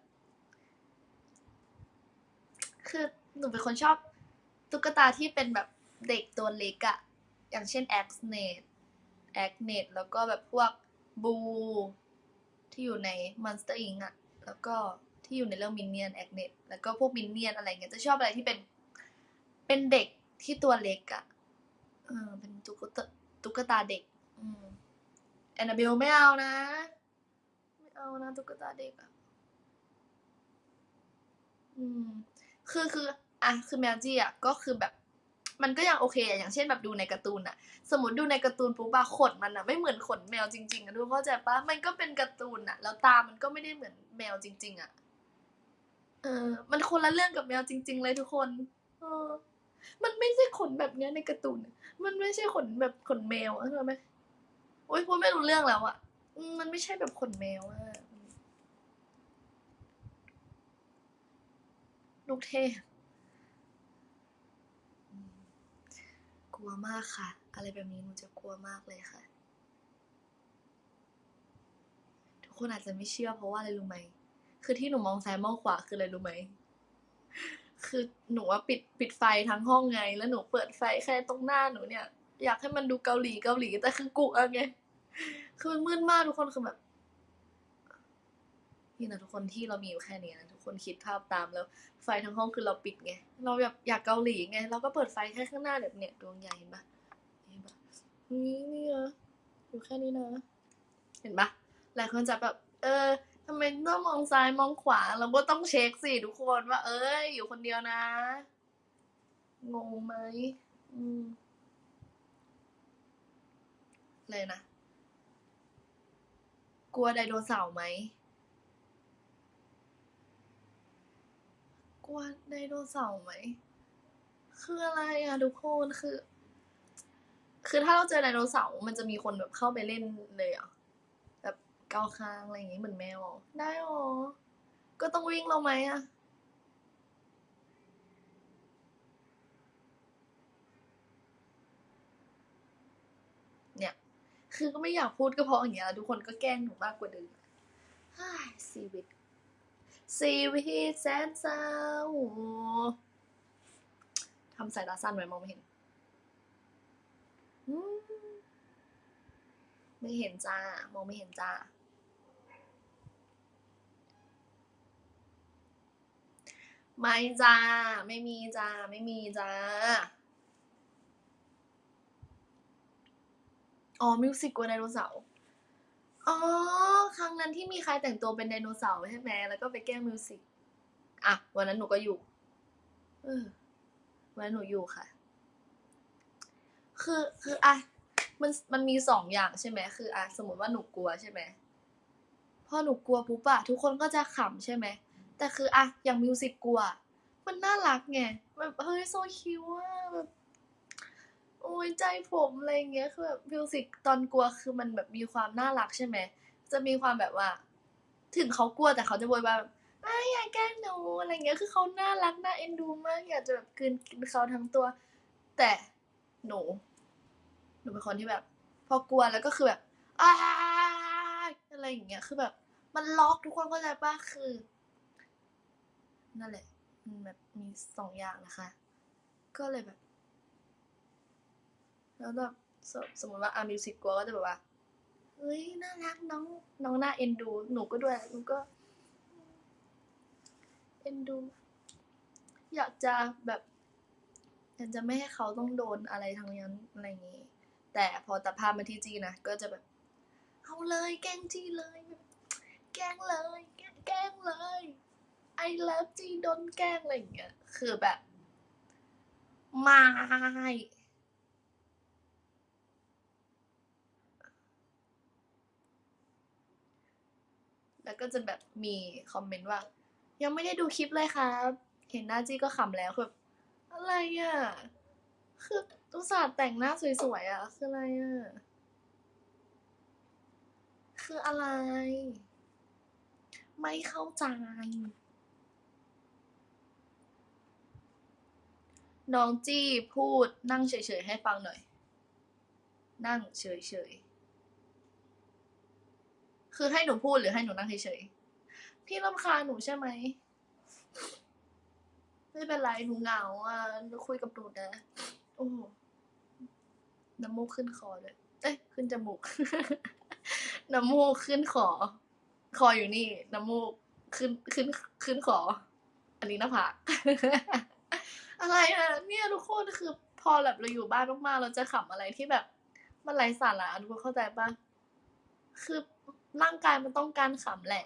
คือหนูเป็นคนชอบตุ๊กตาที่เป็นแบบเด็กตัวเล็กอะอย่างเช่น Agnes Agnes แล้วก็แบบพวก Boo ที่อยู่ใน Monster Inc อะแล้วก็ที่อยู่ในเรื่อง Minion Agnes แล้วก็พวก Minion อะไรเงี้ยจะชอบอะไรที่เป็นเป็นเด็กที่ตัวเล็กอะ ออเป็นตุ๊กตาตุ๊กตาเด็ก อืมแอนนาเบลไม่เอานะ ไม่เอานะตุ๊กตาเด็กอะอืม คือคืออะคือแมวจี้อะก็คือแบบ มันก็ยังโอเคอะอย่างเช่นแบบดูในการ์ตูนอะสมมติดูในการ์ตูนปุ๊บอะขนมันอะไม่เหมือนขนแมวจริงๆอะดูเข้าใจปะมันก็เป็นการ์ตูนอะแล้วตามันก็ไม่ได้เหมือนแมวจริง ๆอะเออ มันคนละเรื่องกับแมวจริง ๆ เลยทุกคน เออ มันไม่ใช่ขนแบบเนี้ยในการ์ตูน มันไม่ใช่ขนแบบขนแมวเข้าใจไหมโอ๊ยพูดไม่รู้เรื่องแล้วอะอืมมันไม่ใช่แบบขนแมวอะลูกเทพกลัวมากค่ะ อะไรแบบนี้หนูจะกลัวมากเลยค่ะ ทุกคนอาจจะไม่เชื่อเพราะว่าอะไรรู้ไหม คือที่หนูมองซ้ายมองขวาคืออะไรรู้ไหม คือหนูว่าปิดปิดไฟทั้งห้องไง แล้วหนูเปิดไฟแค่ตรงหน้าหนูเนี่ย อยากให้มันดูเกาหลีเกาหลีแต่คือกลัวไงคือมันมืดมากทุกคนคือแบบนี่นะทุกคนที่เรามีอยู่แค่นี้นะทุกคนคิดภาพตามแล้ว ไฟทั้งห้องคือเราปิดไง เราแบบอยากเกาหลีไง เราก็เปิดไฟแค่ข้างหน้าแบบเนี่ยดวงใหญ่เห็นปะเห็นปะนี่นี่นะอยู่แค่นี้นะ เห็นปะหลายคนจะแบบ เออ ทำไมต้องมองซ้ายมองขวา เราก็ต้องเช็คสิทุกคนว่า เอ้ย อยู่คนเดียวนะ งงไหมอืม เลยนะ กลัวไดโนเสาร์ไหม กลัวไดโนเสาร์ไหม คืออะไรอะทุกคน คือ คือถ้าเราเจอไดโนเสาร์มันจะมีคนแบบเข้าไปเล่นเลยอะ เกาคางอะไรอย่างงี้เหมือนแมว ได้หรอก็ต้องวิ่งเราไหมอะเนี่ย คือก็ไม่อยากพูดก็เพราะอย่างเงี้ยทุกคนก็แกล้งหนูมากกว่าเดิมฮ้ยชีวิตชีวิตแสนเศร้าทำสายตาสั้นไว้มองไม่เห็น ไม่เห็นจ้ามองไม่เห็นจ้า ไม่จ้า ไม่มีจ้า ไม่มีจ้า อ๋อ มิวสิกกลัวไดโนเสาร์ อ๋อ ครั้งนั้นที่มีใครแต่งตัวเป็นไดโนเสาร์ใช่ไหม แล้วก็ไปแกล้งมิวสิก อะ วันนั้นหนูก็อยู่ เออ วันนั้นหนูอยู่ค่ะ คือ คืออะ มัน มันมีสองอย่างใช่ไหม คืออะ สมมติว่าหนูกลัวใช่ไหม พอหนูกลัวปุ๊บอะทุกคนก็จะขำใช่ไหม แต่คืออะอย่างมิวสิกกลัวมันน่ารักไงแบบเฮ้ย so cute อะแบบโอ้ยใจผมอะไรเงี้ยคือแบบมิวสิกตอนกลัวคือมันแบบมีความน่ารักใช่ไหมจะมีความแบบว่า ถึงเขากลัวแต่เขาจะโวยวายแบบอ้ายอย่าแกล้งหนูอะไรเงี้ยคือเขาน่ารักน่าเอ็นดูมากอยากจะแบบกลืนกินเขาทั้งตัว แต่หนูหนูเป็นคนที่แบบ พอกลัวแล้วก็คือแบบอ้าอะไรอย่างเงี้ยคือแบบ มันล็อกทุกคนเข้าใจป่ะคือ นั่นแหละมันแบบมีสองอย่างนะคะ ก็เลยแบบ แล้วแบบสมมติว่าอามิวสิกกลัวก็จะแบบว่าเฮ้ยน่ารักน้องน้องน่าเอ็นดู หนูก็ด้วยหนูก็ เอ็นดู อยากจะแบบอยากจะไม่ให้เขาต้องโดนอะไรทางนั้นอะไรอย่างงี้ แต่พอตัดภาพมาที่จีนะก็จะแบบเอาเลยแกล้งจีเลย แกล้งเลย แกล้งแกล้งเลย I love จีโดนแกล้งอะไรอย่างเงี้ย คือแบบ ไม่ แล้วก็จะแบบมีคอมเมนต์ว่า ยังไม่ได้ดูคลิปเลยครับ เห็นหน้าจี้ก็ขำแล้วคืออะไรอะ คืออุตส่าแต่งหน้าสวยๆอะ คืออะไรอะ คืออะไร ไม่เข้าใจ น้องจี้พูดนั่งเฉยๆให้ฟังหน่อย นั่งเฉยๆ คือให้หนูพูดหรือให้หนูนั่งเฉยๆ พี่รำคาญหนูใช่ไหม ไม่เป็นไรหนูเหงาอะหนูคุยกับหนูนะ โอ้หน้ำมูกขึ้นคอเลย เอ้ย ขึ้นจมูก น้ำมูกขึ้นคอ คออยู่นี่ น้ำมูกขึ้นขึ้นขึ้นคอ อันนี้หน้าผาก อะไรอะเนี่ยทุกคนคือพอแบบเราอยู่บ้านมากๆเราจะขำอะไรที่แบบ มันไร้สาระทุกคนเข้าใจปะคือร่างกายมันต้องการขำแหละ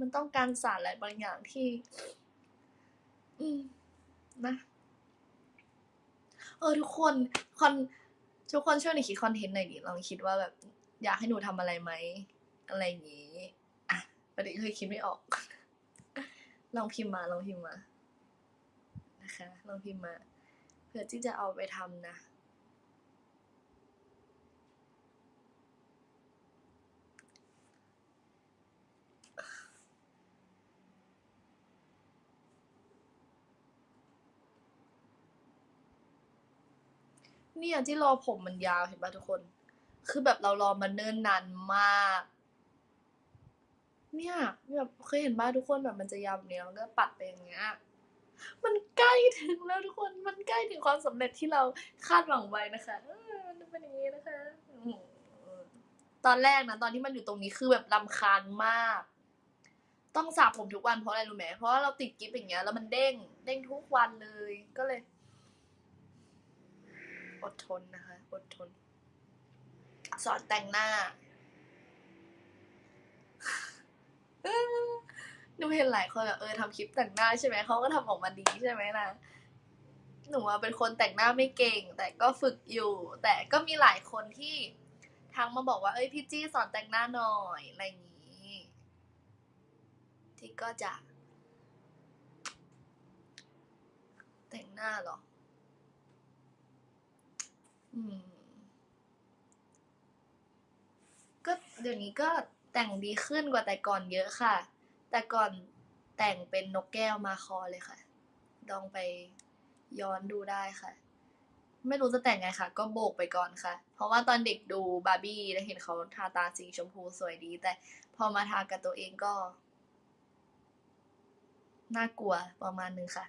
มันต้องการสารอะไรบางอย่างที่ อืมนะเออทุกคนคอนทุกคนช่วยหนูคิดคอนเทนต์หน่อยดิลองคิดว่าแบบ อยากให้หนูทำอะไรไหมอะไรอย่างงี้ อะประเด็นเคยคิดไม่ออก ลองพิมพ์มาลองพิมพ์มา นะคะลองพิมพ์มาเพื่อที่จะเอาไปทำนะเนี่ยที่รอผมมันยาวเห็นป่ะทุกคน คือแบบเรารอมาเนิ่นนานมาก เนี่ยแบบเคยเห็นป่ะทุกคนแบบมันจะยาวแบบนี้แล้วก็ปัดไปอย่างเงี้ย มันใกล้ถึงแล้วทุกคน มันใกล้ถึงความสำเร็จที่เราคาดหวังไว้นะคะเออมันเป็นอย่างนี้นะคะตอนแรกนะตอนที่มันอยู่ตรงนี้คือแบบรำคาญมาก ต้องสระผมทุกวันเพราะอะไรรู้ไหมเพราะเราติดกิฟต์อย่างเงี้ยแล้วมันเด้ง เด้งทุกวันเลยก็เลย อดทนนะคะอดทน สอนแต่งหน้า หนูเห็นหลายคนแบบเออทำคลิปแต่งหน้าใช่ไหมเขาก็ทำออกมาดีใช่ไหมนะหนูว่าเป็นคนแต่งหน้าไม่เก่ง แต่ก็ฝึกอยู่ แต่ก็มีหลายคนที่ทักมาบอกว่าเอ้ยพี่จี้สอนแต่งหน้าหน่อยอะไรอย่างนี้ ที่ก็จะ แต่งหน้าเหรอ อืม ก็เดี๋ยวนี้ก็แต่งดีขึ้นกว่าแต่ก่อนเยอะค่ะ แต่ก่อนแต่งเป็นนกแก้วมาคอเลยค่ะ ลองไปย้อนดูได้ค่ะ ไม่รู้จะแต่งไงค่ะ ก็โบกไปก่อนค่ะ เพราะว่าตอนเด็กดูบาร์บี้แล้วเห็นเขาทาตาสีชมพูสวยดี แต่พอมาทากับตัวเองก็ น่ากลัวประมาณนึงค่ะ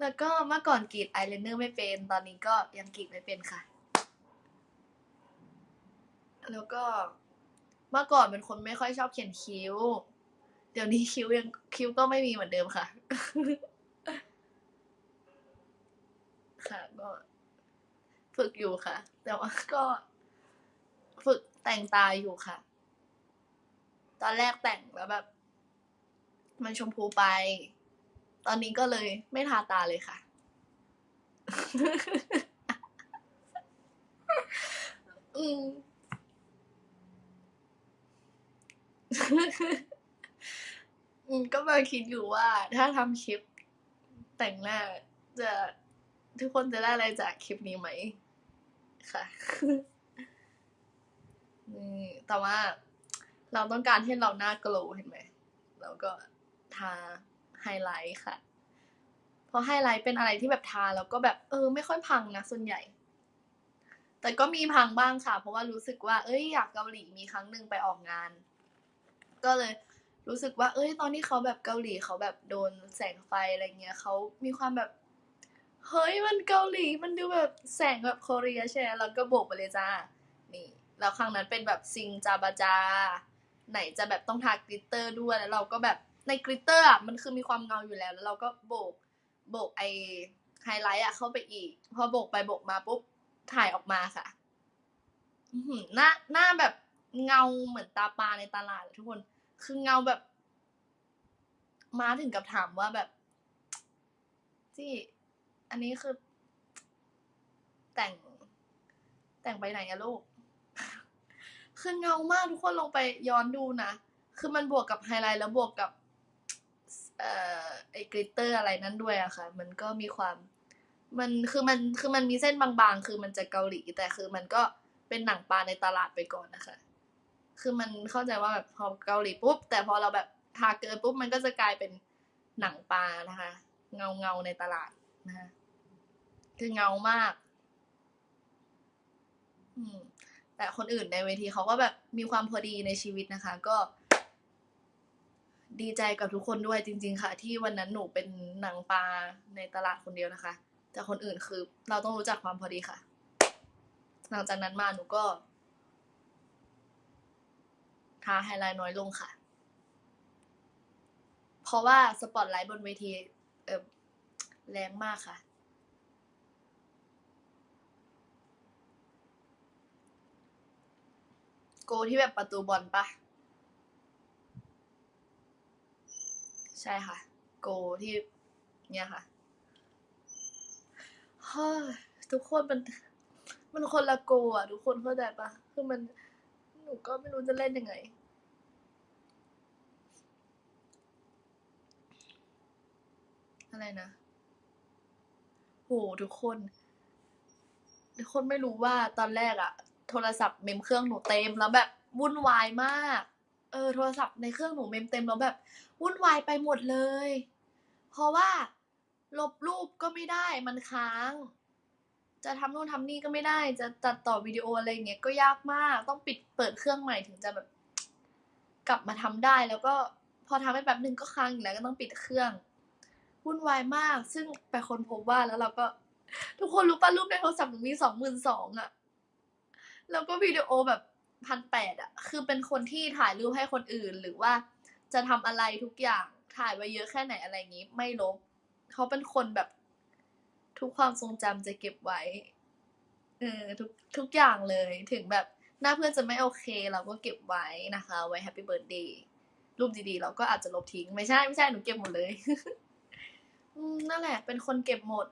แล้วก็เมื่อก่อนกรีดไอายไลเนอร์ไม่เป็น ตอนนี้ก็ยังกรีดไม่เป็นค่ะ แล้วก็เมื่อก่อนเป็นคนไม่ค่อยชอบเขียนคิ้ว เดี๋ยวนี้คิ้วยังคิ้วก็ไม่มีเหมือนเดิมค่ะ ค่ะก็ฝึกอยู่ค่ะ แต่ว่าก็ฝึกแต่งตาอยู่ค่ะ ตอนแรกแต่งแล้วแบบ มันชมพูไป ตอนนี้ก็เลยไม่ทาตาเลยค่ะ อืม อืมก็มาคิดอยู่ว่าถ้าทำคลิปแต่งหน้าจะทุกคนจะได้อะไรจากคลิปนี้ไหม ค่ะนี่แต่ว่าเราต้องการให้เราหน้าโกลว์เห็นไหมเราก็ทาไฮไลท์ค่ะ เพราะไฮไลท์เป็นอะไรที่แบบทาแล้วก็แบบเออ ไม่ค่อยพังนะส่วนใหญ่ แต่ก็มีพังบ้างค่ะ เพราะว่ารู้สึกว่า เอ้ยอยากเกาหลีมีครั้งหนึ่งไปออกงาน ก็เลย รู้สึกว่า เอ้ย ตอนที่เขาแบบเกาหลีเขาแบบโดนแสงไฟอะไรเงี้ยเขามีความแบบ เฮ้ยมันเกาหลีมันดูแบบแสงแบบ Korea ใช่ไหมแล้วก็โบกไปเลยจ้า นี่ แล้วครั้งนั้นเป็นแบบซิงจาบาจา ไหนจะแบบต้องทา glitter ด้วยแล้วเราก็แบบใน glitter อะมันคือมีความเงาอยู่แล้ว แล้วเราก็โบกโบกไอไฮไลท์อะเข้าไปอีก พอโบกไปโบกมาปุ๊บถ่ายออกมาค่ะอื้อหือหน้าหน้าแบบเงาเหมือนตาปลาในตลาดเลยทุกคน คือเงาแบบ มาถึงกับถามว่าแบบที่อันนี้คือ แต่ง แต่งไปไหนอะลูก คือเงามากทุกคนลองไปย้อนดูนะ คือมันบวกกับไฮไลท์แล้วบวกกับ เอ่อไอกริตเตอร์อะไรนั่นด้วยอะค่ะ มันก็มีความ มันคือมันคือมันมีเส้นบางๆ คือมันจะเกาหลี แต่คือมันก็เป็นหนังปลาในตลาดไปก่อนนะคะ คือมันเข้าใจว่าแบบพอเกาหลีปุ๊บ แต่พอเราแบบทาเกินปุ๊บมันก็จะกลายเป็นหนังปลานะคะ เงาเงาในตลาดนะคะคือเงามาก อืม แต่คนอื่นในเวทีเขาก็แบบมีความพอดีในชีวิตนะคะ ก็ ดีใจกับทุกคนด้วยจริง ๆ ค่ะ ที่วันนั้นหนูเป็นหนังปลาในตลาดคนเดียวนะคะ แต่คนอื่นคือ เราต้องรู้จักความพอดีค่ะ หลังจากนั้นมาหนูก็ ทาไฮไลท์น้อยลงค่ะ เพราะว่าสปอตไลท์บนเวทีเออแรงมากค่ะ โกที่แบบประตูบอลปะใช่ค่ะ โกที่เนี่ยค่ะเฮ้ยทุกคนมัน มันคนละโกอะ ทุกคนเข้าใจปะคือมัน นูก็ไม่รู้จะเล่นยังไง อะไรนะ โหทุกคน ทุกคนไม่รู้ว่าตอนแรกอะโทรศัพท์เมมเครื่องหนูเต็มแล้วแบบวุ่นวายมาก เออโทรศัพท์ในเครื่องหนูเมมเต็มแล้วแบบ วุ่นวายไปหมดเลย เพราะว่าลบรูปก็ไม่ได้มันค้าง จะทำนู่นทำนี่ก็ไม่ได้ จะตัดต่อวิดีโออะไรอย่างเงี้ยก็ยากมาก ต้องปิดเปิดเครื่องใหม่ถึงจะแบบ กลับมาทำได้แล้วก็พอทำไปแป๊บนึงก็ค้างอีกแล้วก็ต้องปิดเครื่องวุ่นวายมาก ซึ่งไปคนพบว่าแล้วเราก็ ทุกคนรู้ป่ะรูปในโทรศัพท์หนูมีสองหมื่นสองอะแล้วก็วิดีโอแบบพันแปดอะคือเป็นคนที่ถ่ายรูปให้คนอื่นหรือว่าจะทำอะไรทุกอย่างถ่ายไว้เยอะแค่ไหนอะไรอย่างนี้ ไม่ลบเขาเป็นคนแบบ ทุกความทรงจำจะเก็บไว้เออทุกทุกอย่างเลยถึงแบบหน้าเพื่อนจะไม่โอเค เราก็เก็บไว้นะคะ ไว้ happy birthday รูปดีๆ เราก็อาจจะลบทิ้ง ไม่ใช่ไม่ใช่หนูเก็บหมดเลยนั่นแหละ เป็นคนเก็บหมด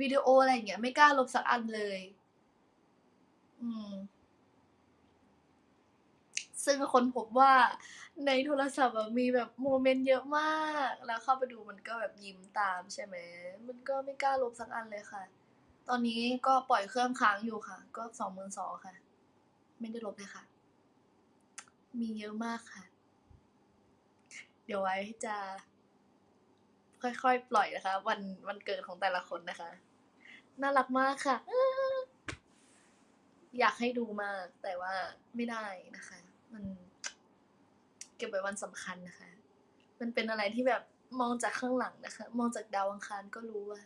วิดีโออะไรอย่างเงี้ยไม่กล้าลบสักอันเลย อืม ซึ่งคนพบว่าในโทรศัพท์มีแบบโมเมนต์เยอะมาก แล้วเข้าไปดูมันก็แบบยิ้มตามใช่ไหม มันก็ไม่กล้าลบสักอันเลยค่ะ ตอนนี้ก็ปล่อยเครื่องค้างอยู่ค่ะ ก็สองหมื่นสองค่ะ ไม่ได้ลบเลยค่ะ มีเยอะมากค่ะ เดี๋ยวไว้จะ ค่อยๆ ปล่อยนะคะ วันวันเกิดของแต่ละคนนะคะ น่ารักมากค่ะอยากให้ดูมากแต่ว่าไม่ได้นะคะ มัน เก็บไว้วันสำคัญนะคะ มันเป็นอะไรที่แบบมองจากข้างหลังนะคะ มองจากดาวอังคารก็รู้ว่า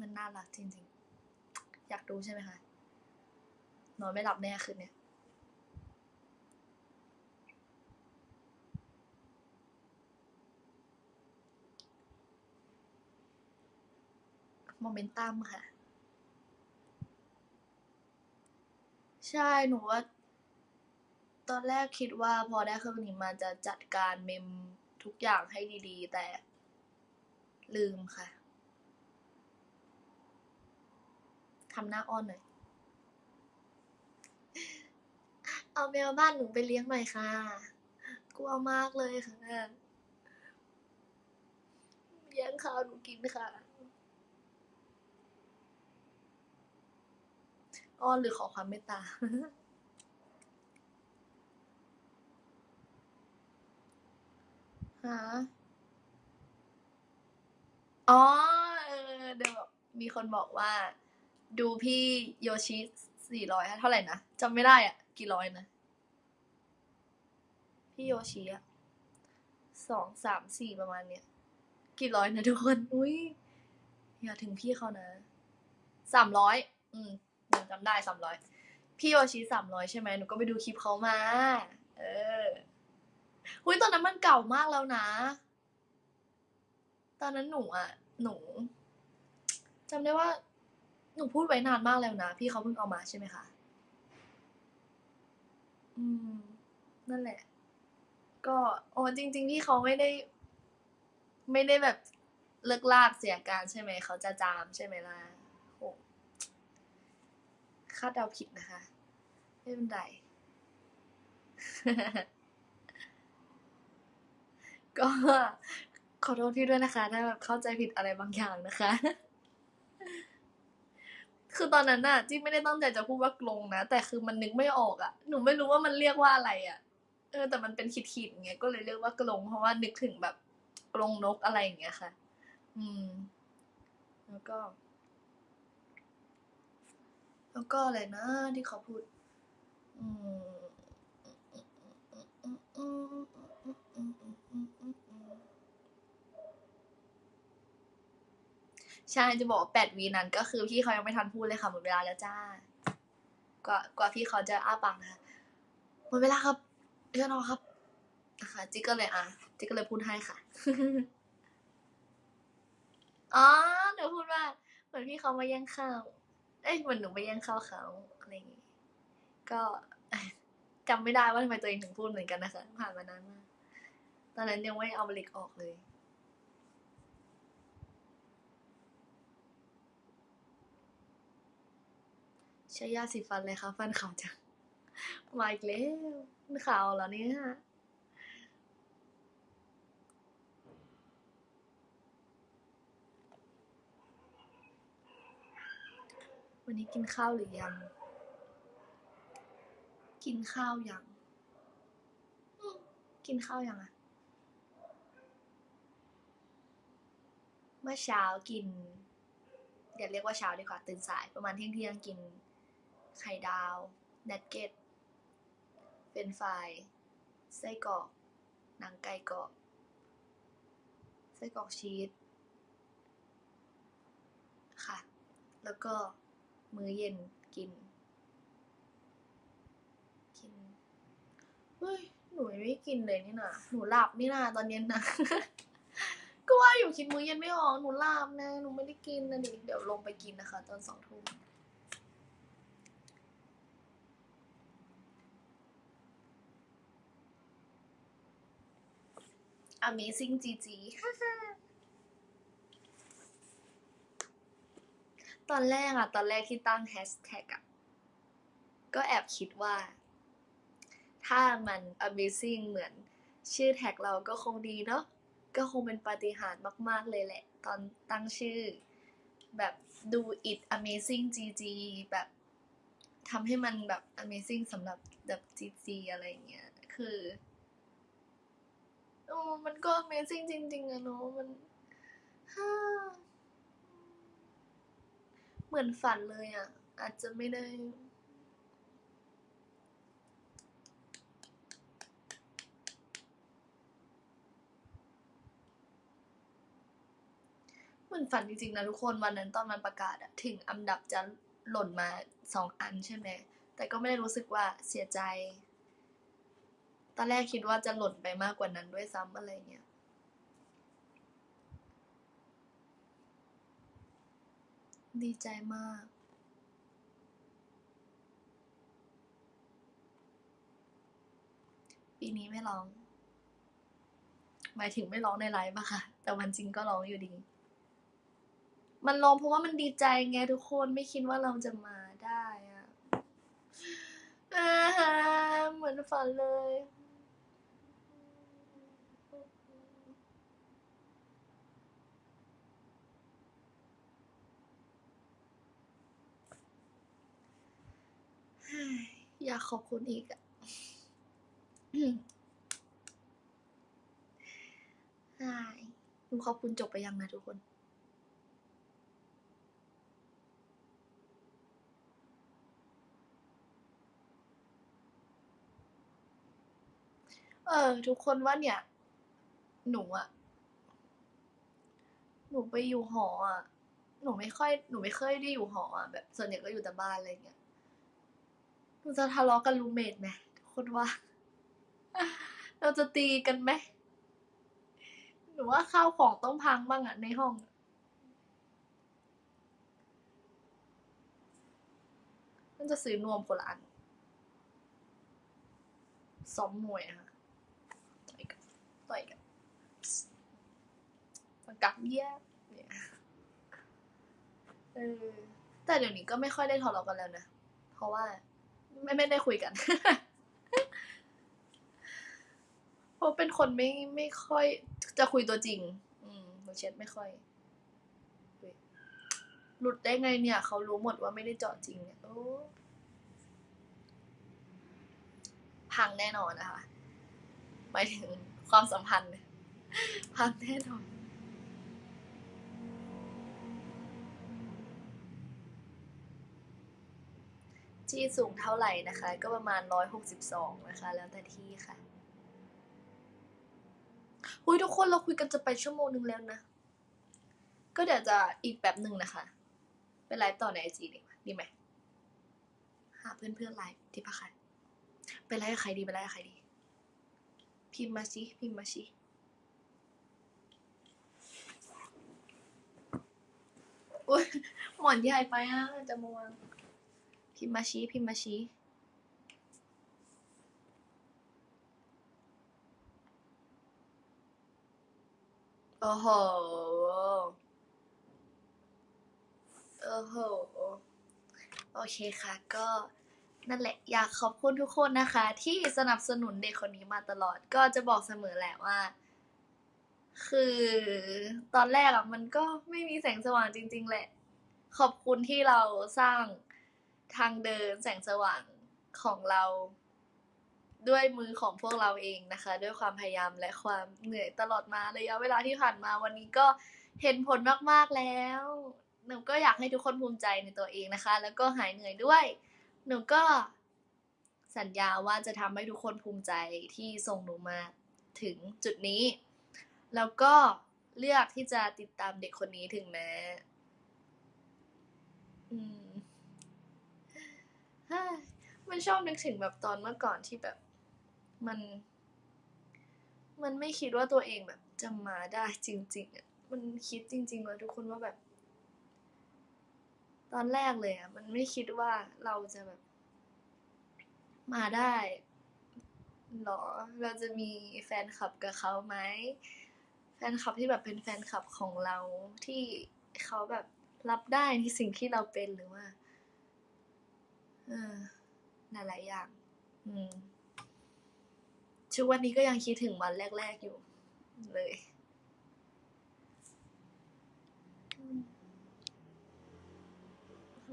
มันน่ารักจริงๆ อยากดูใช่ไหมคะนอนไม่หลับแน่คืนเนี้ยโมเมนตัมค่ะ ใช่หนูว่า ตอนแรกคิดว่าพอได้เครื่องนี้มาจะจัดการเมมทุกอย่างให้ดีๆ แต่ลืมค่ะทำหน้าอ้อนหน่อย เอาแมวบ้านหนูไปเลี้ยงหน่อยค่ะ กลัวมากเลยค่ะแย่งข้าวหนูกินค่ะ อ้อนหรือขอความเมตตา ฮะอ๋อเออเดี๋ยวมีคนบอกว่า ดูพี่โยชิสี่ร้อยเท่าไหร่นะจำไม่ได้อะ กี่ร้อยนะ พี่โยชิอะสองสามสี่ประมาณเนี้ยกี่ร้อยนะทุกคน อุ้ยอย่าถึงพี่เขานะสามร้อยอืมหนูจำได้สามร้อยพี่โยชิสามร้อยใช่ไหมหนูก็ไปดูคลิปเขามา เออ หุ้ยตอนนั้นมันเก่ามากแล้วนะ ตอนนั้นหนูอะ หนูจำได้ว่า หนูพูดไว้นานมากแล้วนะ พี่เขาเพิ่งเอามาใช่ไหมคะอืม นั่นแหละ ก็โอ้จริงๆที่เขาไม่ได้ ไม่ได้แบบเลิกลากเสียการใช่ไหม เขาจะจามใช่ไหมล่ะโอ้คาดเดาผิดนะคะ ไม่เป็นไร ก็ขอโทษพี่ด้วยนะคะ ถ้าแบบเข้าใจผิดอะไรบางอย่างนะคะ คือตอนนั้นน่ะที่ไม่ได้ตั้งใจจะพูดว่ากลงนะ แต่คือมันนึกไม่ออกอะ่ะ หนูไม่รู้ว่ามันเรียกว่าอะไรอะ่ะ เออ แต่มันเป็นขีดๆอย่างเงี้ยก็เลยเรียกว่ากลงเพราะว่านึกถึงแบบกลงนกอะไรอย่างเงี้ยค่ะ อืม แล้วก็ แล้วก็อะไรนะที่เขาพูด อืม ใช่จะบอกว่าแปดวีนั้นก็คือพี่เขายังไม่ทันพูดเลยค่ะหมดเวลาแล้วจ้า กว่ากว่าพี่เขาจะอ้าปากนะคะหมดเวลาครับเรียนอครับนะคะจิ๊กก็เลยอะจิ๊กก็เลยพูดให้ค่ะอ๋อหนูพูดว่าเหมือนพี่เขามาแย่งข้าว เอ้ยเหมือนหนูไปแย่งข้าวเขาอะไรอย่างงี้ก็จำไม่ได้ว่าทำไมตัวเองถึงพูดเหมือนกันนะคะ ผ่านมานานมาก ตอนนั้นยังไม่เอาเหล็กออกเลย ใช้ยาสีฟันเลยค่ะ ฟันขาวจัง มาอีกแล้วมันขาวเหรอเนี่ยวันนี้กินข้าวหรือยัง กินข้าวยัง กินข้าวยังอะ เมื่อเช้ากินเดี๋ยวเรียกว่าเช้าดีกว่าตื่นสายประมาณเที่ยงเที่ยงกิน ไข่ดาวเนักเกตเป็นไฟไส้กรอกหนังไก่กรอบไส้กรอกชีสค่ะ แล้วก็มื้อเย็นกิน กินเฮ้ยหนูไม่กินเลยนี่นะหนูหลับนี่นะตอนเย็นนะ ก็ว่าอยู่คิดมื้อเย็นไม่ออกหนูลับนะหนูไม่ได้กินนะดิเดี๋ยวลงไปกินนะคะ ตอนสองทุ่ม Amazing GG ตอนแรกอะตอนแรกที่ตั้งแฮชแท็กอะก็แอบคิดว่า ถ้ามัน Amazing เหมือนชื่อแท็กเราก็คงดีเนาะ ก็คงเป็นปาฏิหาริย์มาก ๆ เลยแหละ ตอนตั้งชื่อ แบบดู it amazing GG แบบทำให้มันแบบ amazing สำหรับแบบ GG อะไรเงี้ย คือโอ้มันก็ amazing จริง ๆอะเนาะมันฮ่าเหมือนฝันเลยอะอาจจะไม่ได้ มือนฝันจริงๆนะทุกคนวันนั้นตอนมันประกาศอะถึงอันดับจะหล่นมาสองอันใช่ไหมแต่ก็ไม่ได้รู้สึกว่าเสียใจ ตอนแรกคิดว่าจะหล่นไปมากกว่านั้นด้วยซ้ำอะไรเงี้ยดีใจมาก ปีนี้ไม่ร้อง หมายถึงไม่ร้องในไลฟ์อะคะ แต่วันจริงก็ร้องอยู่ดี มันร้องเพราะว่ามันดีใจไงทุกคนไม่คิดว่าเราจะมาได้อะเหมือนฝันเลยอยากขอบคุณอีกอะอืมใช่หนูขอบคุณจบไปยังนะทุกคน เออ ทุกคนว่าเนี่ย หนูอะหนูไปอยู่หออะหนูไม่ค่อยหนูไม่เคยได้อยู่หออะแบบส่วนใหญ่ก็อยู่แต่บ้านอะไรเงี้ยหนูจะทะเลาะกับรูเมทไหมทุกคนว่า เราจะตีกันไหมหนูว่าข้าวของต้องพังบ้างอะในห้องมันจะซื้อนวมคนละอันซ้อมมวยอะค่ะ ต่อยกันกับแย่เนี่ยเออแต่เดี๋ยวนี้ก็ไม่ค่อยได้ทะเลาะกันแล้วนะ เพราะว่า ไม่ไม่ได้คุยกันเพราะเป็นคนไม่ไม่ค่อยจะคุยตัวจริง อืมหนูเช็ดไม่ค่อยคุยหลุดได้ไงเนี่ย เขารู้หมดว่าไม่ได้เจาะจริงเนี่ยโอ้พังแน่นอนนะคะหมายถึง ความสัมพันธ์พังแน่นอนที่สูงเท่าไหร่นะคะ ก็ประมาณร้อยหกสิบสองนะคะ แล้วแต่ที่ค่ะอุ้ยทุกคนเราคุยกันจะไปชั่วโมงนึงแล้วนะ ก็เดี๋ยวจะอีกแบบหนึ่งนะคะ ไปไลฟ์ต่อในไอจีดีดีไหมหาเพื่อนเพื่อนไลฟ์ที่พักใครไปไลฟ์กับใครดีไปไลฟ์กับใครดี พิมพ์มาสิ พิมพ์มาสิ โอ้ยหมอนใหญ่ไปอะจะมวง พิมพ์มาชี้พิมพ์มาชี้โอ้โห โอ้โห โอเคค่ะ ก็ นั่นแหละอยากขอบคุณทุกคนนะคะ ที่สนับสนุนเด็กคนนี้มาตลอด ก็จะบอกเสมอแหละว่า คือตอนแรกอะมันก็ไม่มีแสงสว่างจริง ๆ แหละ ขอบคุณที่เราสร้างทางเดินแสงสว่างของเรา ด้วยมือของพวกเราเองนะคะ ด้วยความพยายามและความเหนื่อยตลอดมาระยะเวลาที่ผ่านมาวันนี้ก็เห็นผลมากๆแล้วหนูก็อยากให้ทุกคนภูมิใจในตัวเองนะคะ แล้วก็หายเหนื่อยด้วย หนูก็สัญญาว่าจะทำให้ทุกคนภูมิใจที่ส่งหนูมาถึงจุดนี้ แล้วก็เลือกที่จะติดตามเด็กคนนี้ถึงแม้อืมเฮ้ยมันชอบนึกถึงแบบตอนเมื่อก่อนที่แบบ มัน มันไม่คิดว่าตัวเองแบบจะมาได้จริง ๆอะมันคิดจริงๆว่าทุกคนว่าแบบ ตอนแรกเลยอะ มันไม่คิดว่าเราจะแบบ มาได้หรอ เราจะมีแฟนคลับกับเขาไหม แฟนคลับที่แบบเป็นแฟนคลับของเราที่เขาแบบรับได้ในสิ่งที่เราเป็นหรือว่าเออหลายๆอย่าง อืมชุกวันนี้ก็ยังคิดถึงวันแรก ๆอยู่เลยอืม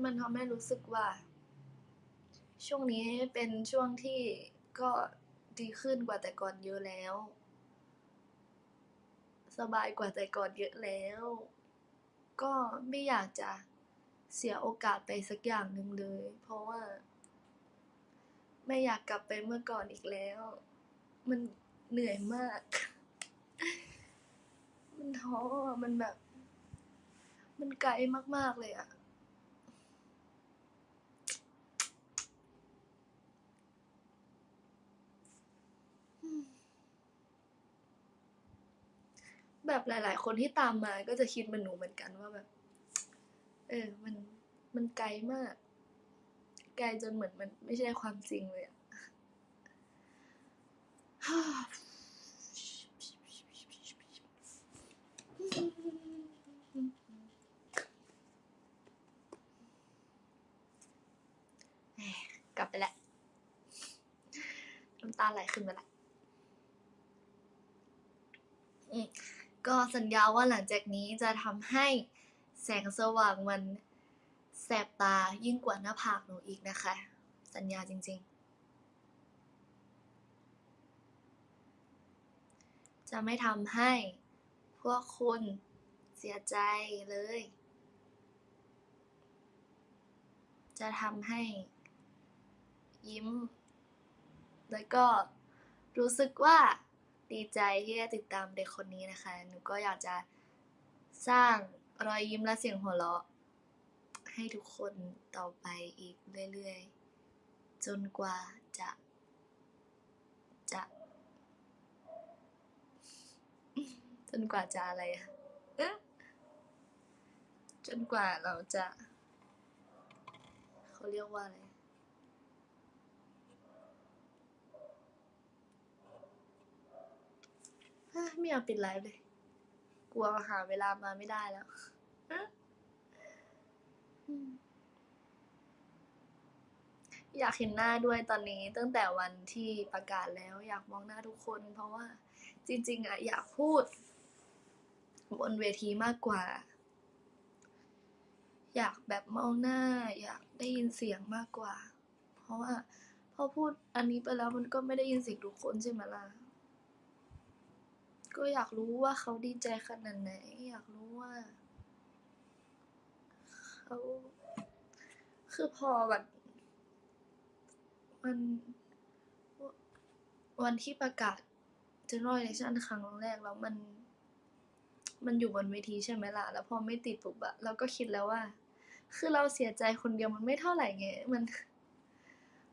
มันทำให้รู้สึกว่า ช่วงนี้เป็นช่วงที่ก็ดีขึ้นกว่าแต่ก่อนเยอะแล้ว สบายกว่าแต่ก่อนเยอะแล้ว ก็ไม่อยากจะเสียโอกาสไปสักอย่างหนึ่งเลย เพราะว่า ไม่อยากกลับไปเมื่อก่อนอีกแล้ว มันเหนื่อยมาก มันท้อมันแบบ มันไกลมากๆเลยอะ แบบหลาย ๆ คนที่ตามมาก็จะคิดเหมือนหนูเหมือนกันว่าแบบ เออ มันมันไกลมาก ไกลจนเหมือนมันไม่ใช่ความจริงเลยอะกลับไปแล้วน้ำตาไหลขึ้นมาละอืม ก็สัญญาว่าหลังจากนี้จะทำให้แสงสว่างมันแสบตายิ่งกว่าหน้าผากหนูอีกนะคะ สัญญาจริงๆ จะไม่ทำให้พวกคุณเสียใจเลย จะทำให้ยิ้ม แล้วก็รู้สึกว่า ดีใจที่ได้ติดตามเด็กคนนี้นะคะ หนูก็อยากจะสร้างรอยยิ้มและเสียงหัวเราะ ให้ทุกคนต่อไปอีกเรื่อยๆ จนกว่าจะ จะ จนกว่าจะอะไรอะจนกว่าเราจะ เขาเรียกว่าอะไร เอ้ย ไม่อยากปิดไลฟ์เลย กลัวหาเวลามาไม่ได้แล้วอืมอยากเห็นหน้าด้วยตอนนี้ตั้งแต่วันที่ประกาศแล้ว อยากมองหน้าทุกคน เพราะว่า จริง ๆอะอยากพูด บนเวทีมากกว่า อยากแบบมองหน้า อยากได้ยินเสียงมากกว่า เพราะว่าพอพูดอันนี้ไปแล้วมันก็ไม่ได้ยินเสียงทุกคนใช่ไหมล่ะ ก็อยากรู้ว่าเขาดีใจขนาดไหน อยากรู้ว่าเขาคือพอแบบมันวันที่ประกาศ general election ครั้งแรกแล้วมัน มันอยู่บนเวทีใช่ไหมล่ะ แล้วพอไม่ติดปุ๊บอะเราก็คิดแล้วว่า คือเราเสียใจคนเดียวมันไม่เท่าไหร่ไงมัน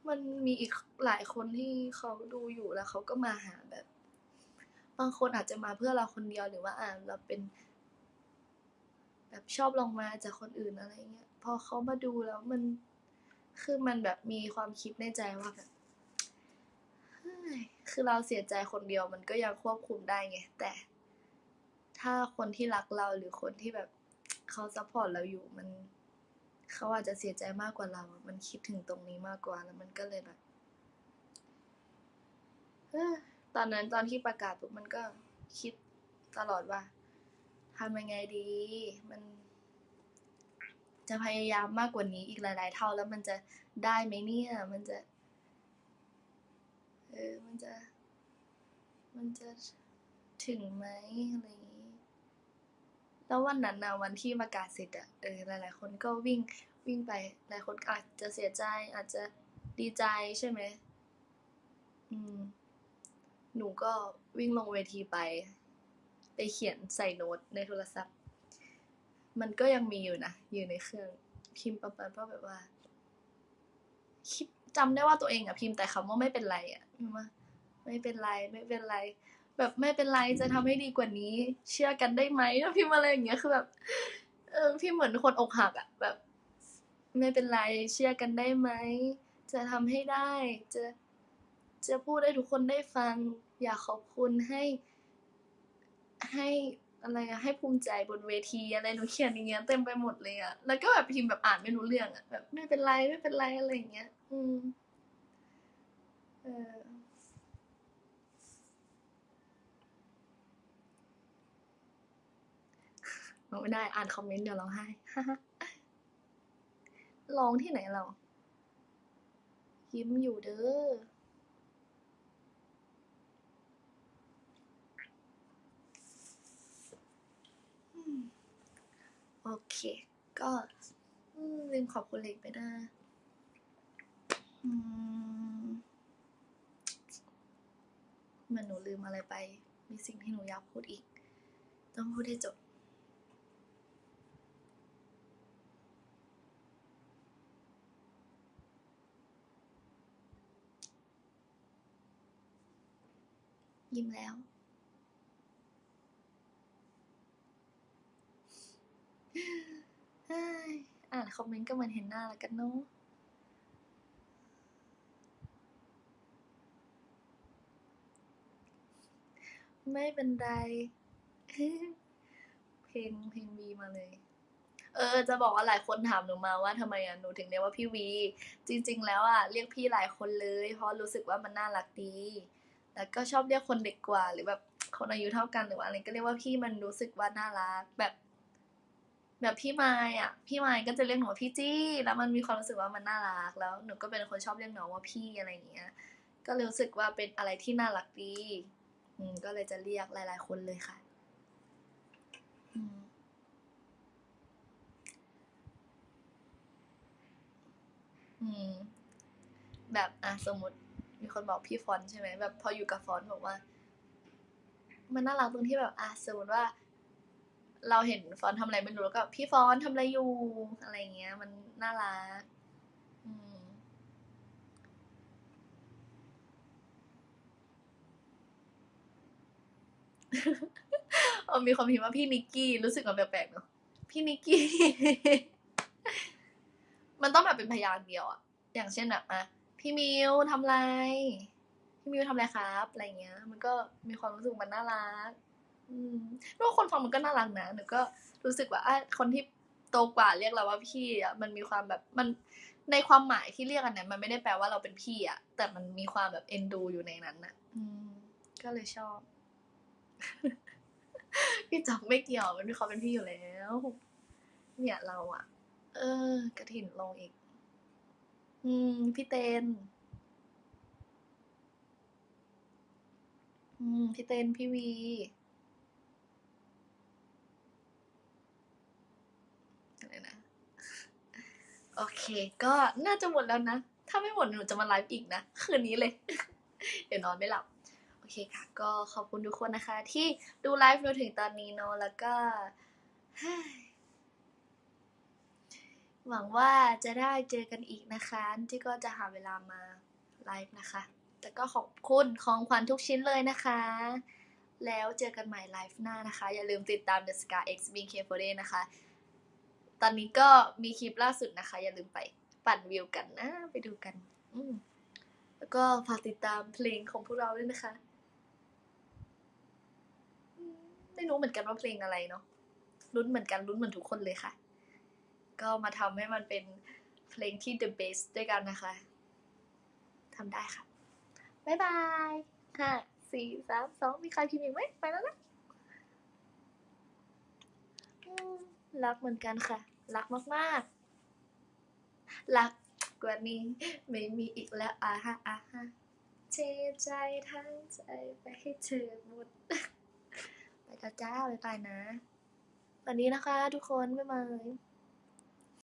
มันมีอีกหลายคนที่เขาดูอยู่แล้วเขาก็มาหาแบบ บางคนอาจจะมาเพื่อเราคนเดียวหรือว่าอ่าเราเป็น แบบชอบลองมาจากคนอื่นอะไรเงี้ยพอเขามาดูแล้วมันคือมันแบบมีความคิดในใจว่าแบบคือเราเสียใจคนเดียวมันก็ยังควบคุมได้ไงแต่ ถ้าคนที่รักเราหรือคนที่แบบเขา support เราอยู่มันเขาอาจจะเสียใจมากกว่าเรา มันคิดถึงตรงนี้มากกว่าแล้วมันก็เลยแบบ ตอนนั้นตอนที่ประกาศปุ๊บมันก็คิดตลอดว่าทำยังไงดี มัน จะพยายามมากกว่านี้อีกหลาย ๆ เท่าแล้วมันจะได้ไหมเนี่ย มันจะ เออ มันจะ มันจะถึงไหมอะไรอย่างนี้ แล้ววันนั้นนะวันที่ประกาศเสร็จอะเออ หลาย ๆ คนก็วิ่งวิ่งไป หลายคนอาจจะเสียใจอาจจะดีใจใช่ไหมอืม หนูก็วิ่งลงเวทีไป ไปเขียนใส่โน้ตในโทรศัพท์ มันก็ยังมีอยู่นะ อยู่ในเครื่องพิมพ์ประมาณว่าแบบว่าคิดจำได้ว่าตัวเองอะพิมพ์แต่คำว่าไม่เป็นไรอะพิมพ์ว่าไม่เป็นไรไม่เป็นไร แบบไม่เป็นไรจะทำให้ดีกว่านี้ เชื่อกันได้ไหมพิมพ์อะไรอย่างเงี้ยคือแบบเออพี่เหมือนคนอกหักอะแบบ ไม่เป็นไรเชื่อกันได้ไหมจะทำให้ได้จะจะพูดให้ทุกคนได้ฟัง อยากขอบคุณให้ ให้อะไรอะให้ภูมิใจบนเวทีอะไรหนูเขียนอย่างเงี้ยเต็มไปหมดเลยอะแล้วก็แบบพิมพ์แบบอ่านไม่รู้เรื่องอะแบบไม่เป็นไรไม่เป็นไรอะไรอย่างเงี้ย อืมเออไม่ได้อ่านคอมเมนต์เดี๋ยวร้องไห้ร้องที่ไหนเรายิ้มอยู่เด้อ โอเค ก็ลืมขอบคุณเล็กไปนะอืมเหมันหนูลืมอะไรไป มีสิ่งที่หนูอยากพูดอีก ต้องพูดให้จบยิ้มแล้ว เฮ้ย อ่านคอมเมนต์ก็เหมือนเห็นหน้าแล้วกันเนาะไม่เป็นไร เพลงเพลงวีมาเลย เออ จะบอกว่าหลายคนถามหนูมาว่าทำไมอะหนูถึงเรียกว่าพี่วี จริง ๆ แล้วอะเรียกพี่หลายคนเลย เพราะรู้สึกว่ามันน่ารักดี แล้วก็ชอบเรียกคนเด็กกว่าหรือแบบคนอายุเท่ากันหรือว่าอะไรก็เรียกว่าพี่มันรู้สึกว่าน่ารักแบบ แบบพี่ไม้อะพี่ไม้ก็จะเรียกหนูว่าพี่จี้ แล้วมันมีความรู้สึกว่ามันน่ารัก แล้วหนูก็เป็นคนชอบเรียกน้องว่าพี่อะไรอย่างเงี้ย ก็เลยรู้สึกว่าเป็นอะไรที่น่ารักดีอืมก็เลยจะเรียกหลาย ๆ คนเลยค่ะอืมอืม แบบอะสมมติมีคนบอกพี่ฟอนต์ใช่ไหมแบบพออยู่กับฟอนต์บอกว่า มันน่ารักตรงที่แบบอะสมมติว่า เราเห็นฟอนทำอะไรไม่รู้แล้วก็ พี่ฟอนทำอะไรอยู่อะไรเงี้ย มันน่ารักอืมเออมีความพิมพ์ว่าพี่นิกกี้รู้สึกว่าแปลกๆเนาะพี่นิกกี้ มันต้องแบบเป็นพยางค์เดียวอะอย่างเช่นแบบอะพี่มิวทำอะไร พี่มิวทำอะไรครับ อะไรเงี้ย มันก็มีความรู้สึกมันน่ารัก อืมแล้วคนฟังมันก็น่ารักนะหนูก็รู้สึกว่าอะคนที่โตกว่าเรียกเราว่าพี่อะมันมีความแบบมันในความหมายที่เรียกกันเนี่ยมันไม่ได้แปลว่าเราเป็นพี่อะ แต่มันมีความแบบเอ็นดูอยู่ในนั้นอะ อืม ก็เลยชอบ พี่จอกไม่เกี่ยวมันมีความเป็นพี่อยู่แล้ว เนี่ยเราอะ เออ กระถิ่นลงอีก อืม พี่เตนอืม พี่เตนพี่วี อะไรนะ โอเค ก็น่าจะหมดแล้วนะ ถ้าไม่หมดหนูจะมาไลฟ์อีกนะ คืนนี้เลย เดี๋ยวนอนไม่หลับ โอเคค่ะ ก็ขอบคุณทุกคนนะคะ ที่ดูไลฟ์มาถึงตอนนี้เนาะ แล้วก็หวังว่าจะได้เจอกันอีกนะคะ ที่ก็จะหาเวลามาไลฟ์นะคะ แต่ก็ขอบคุณของขวัญทุกชิ้นเลยนะคะ แล้วเจอกันใหม่ไลฟ์หน้านะคะ อย่าลืมติดตาม The Scar X BK4 นะคะ ตอนนี้ก็มีคลิปล่าสุดนะคะ อย่าลืมไปปั่นวิวกันนะไปดูกัน อืมแล้วก็ฝากติดตามเพลงของพวกเราด้วยนะคะมไม่รู้เหมือนกันว่าเพลงอะไรเนาะลุ้นเหมือนกันลุ้นเหมือนทุกคนเลยค่ะ ก็มาทำให้มันเป็นเพลงที่ the best ด้วยกันนะคะทำได้ค่ะ บ๊ายบายห้าสี่สามสองมีใครพิมพ์อีกไหมไปแล้วนะรักเหมือนกันค่ะ รักมากๆ รักกว่านี้ไม่มีอีกแล้วอ่าฮะอ่าฮะเทใจทั้งใจไปให้เธอหมดไปแล้วจ้าไปไปนะ วันนี้นะคะทุกคน บ๊ายบาย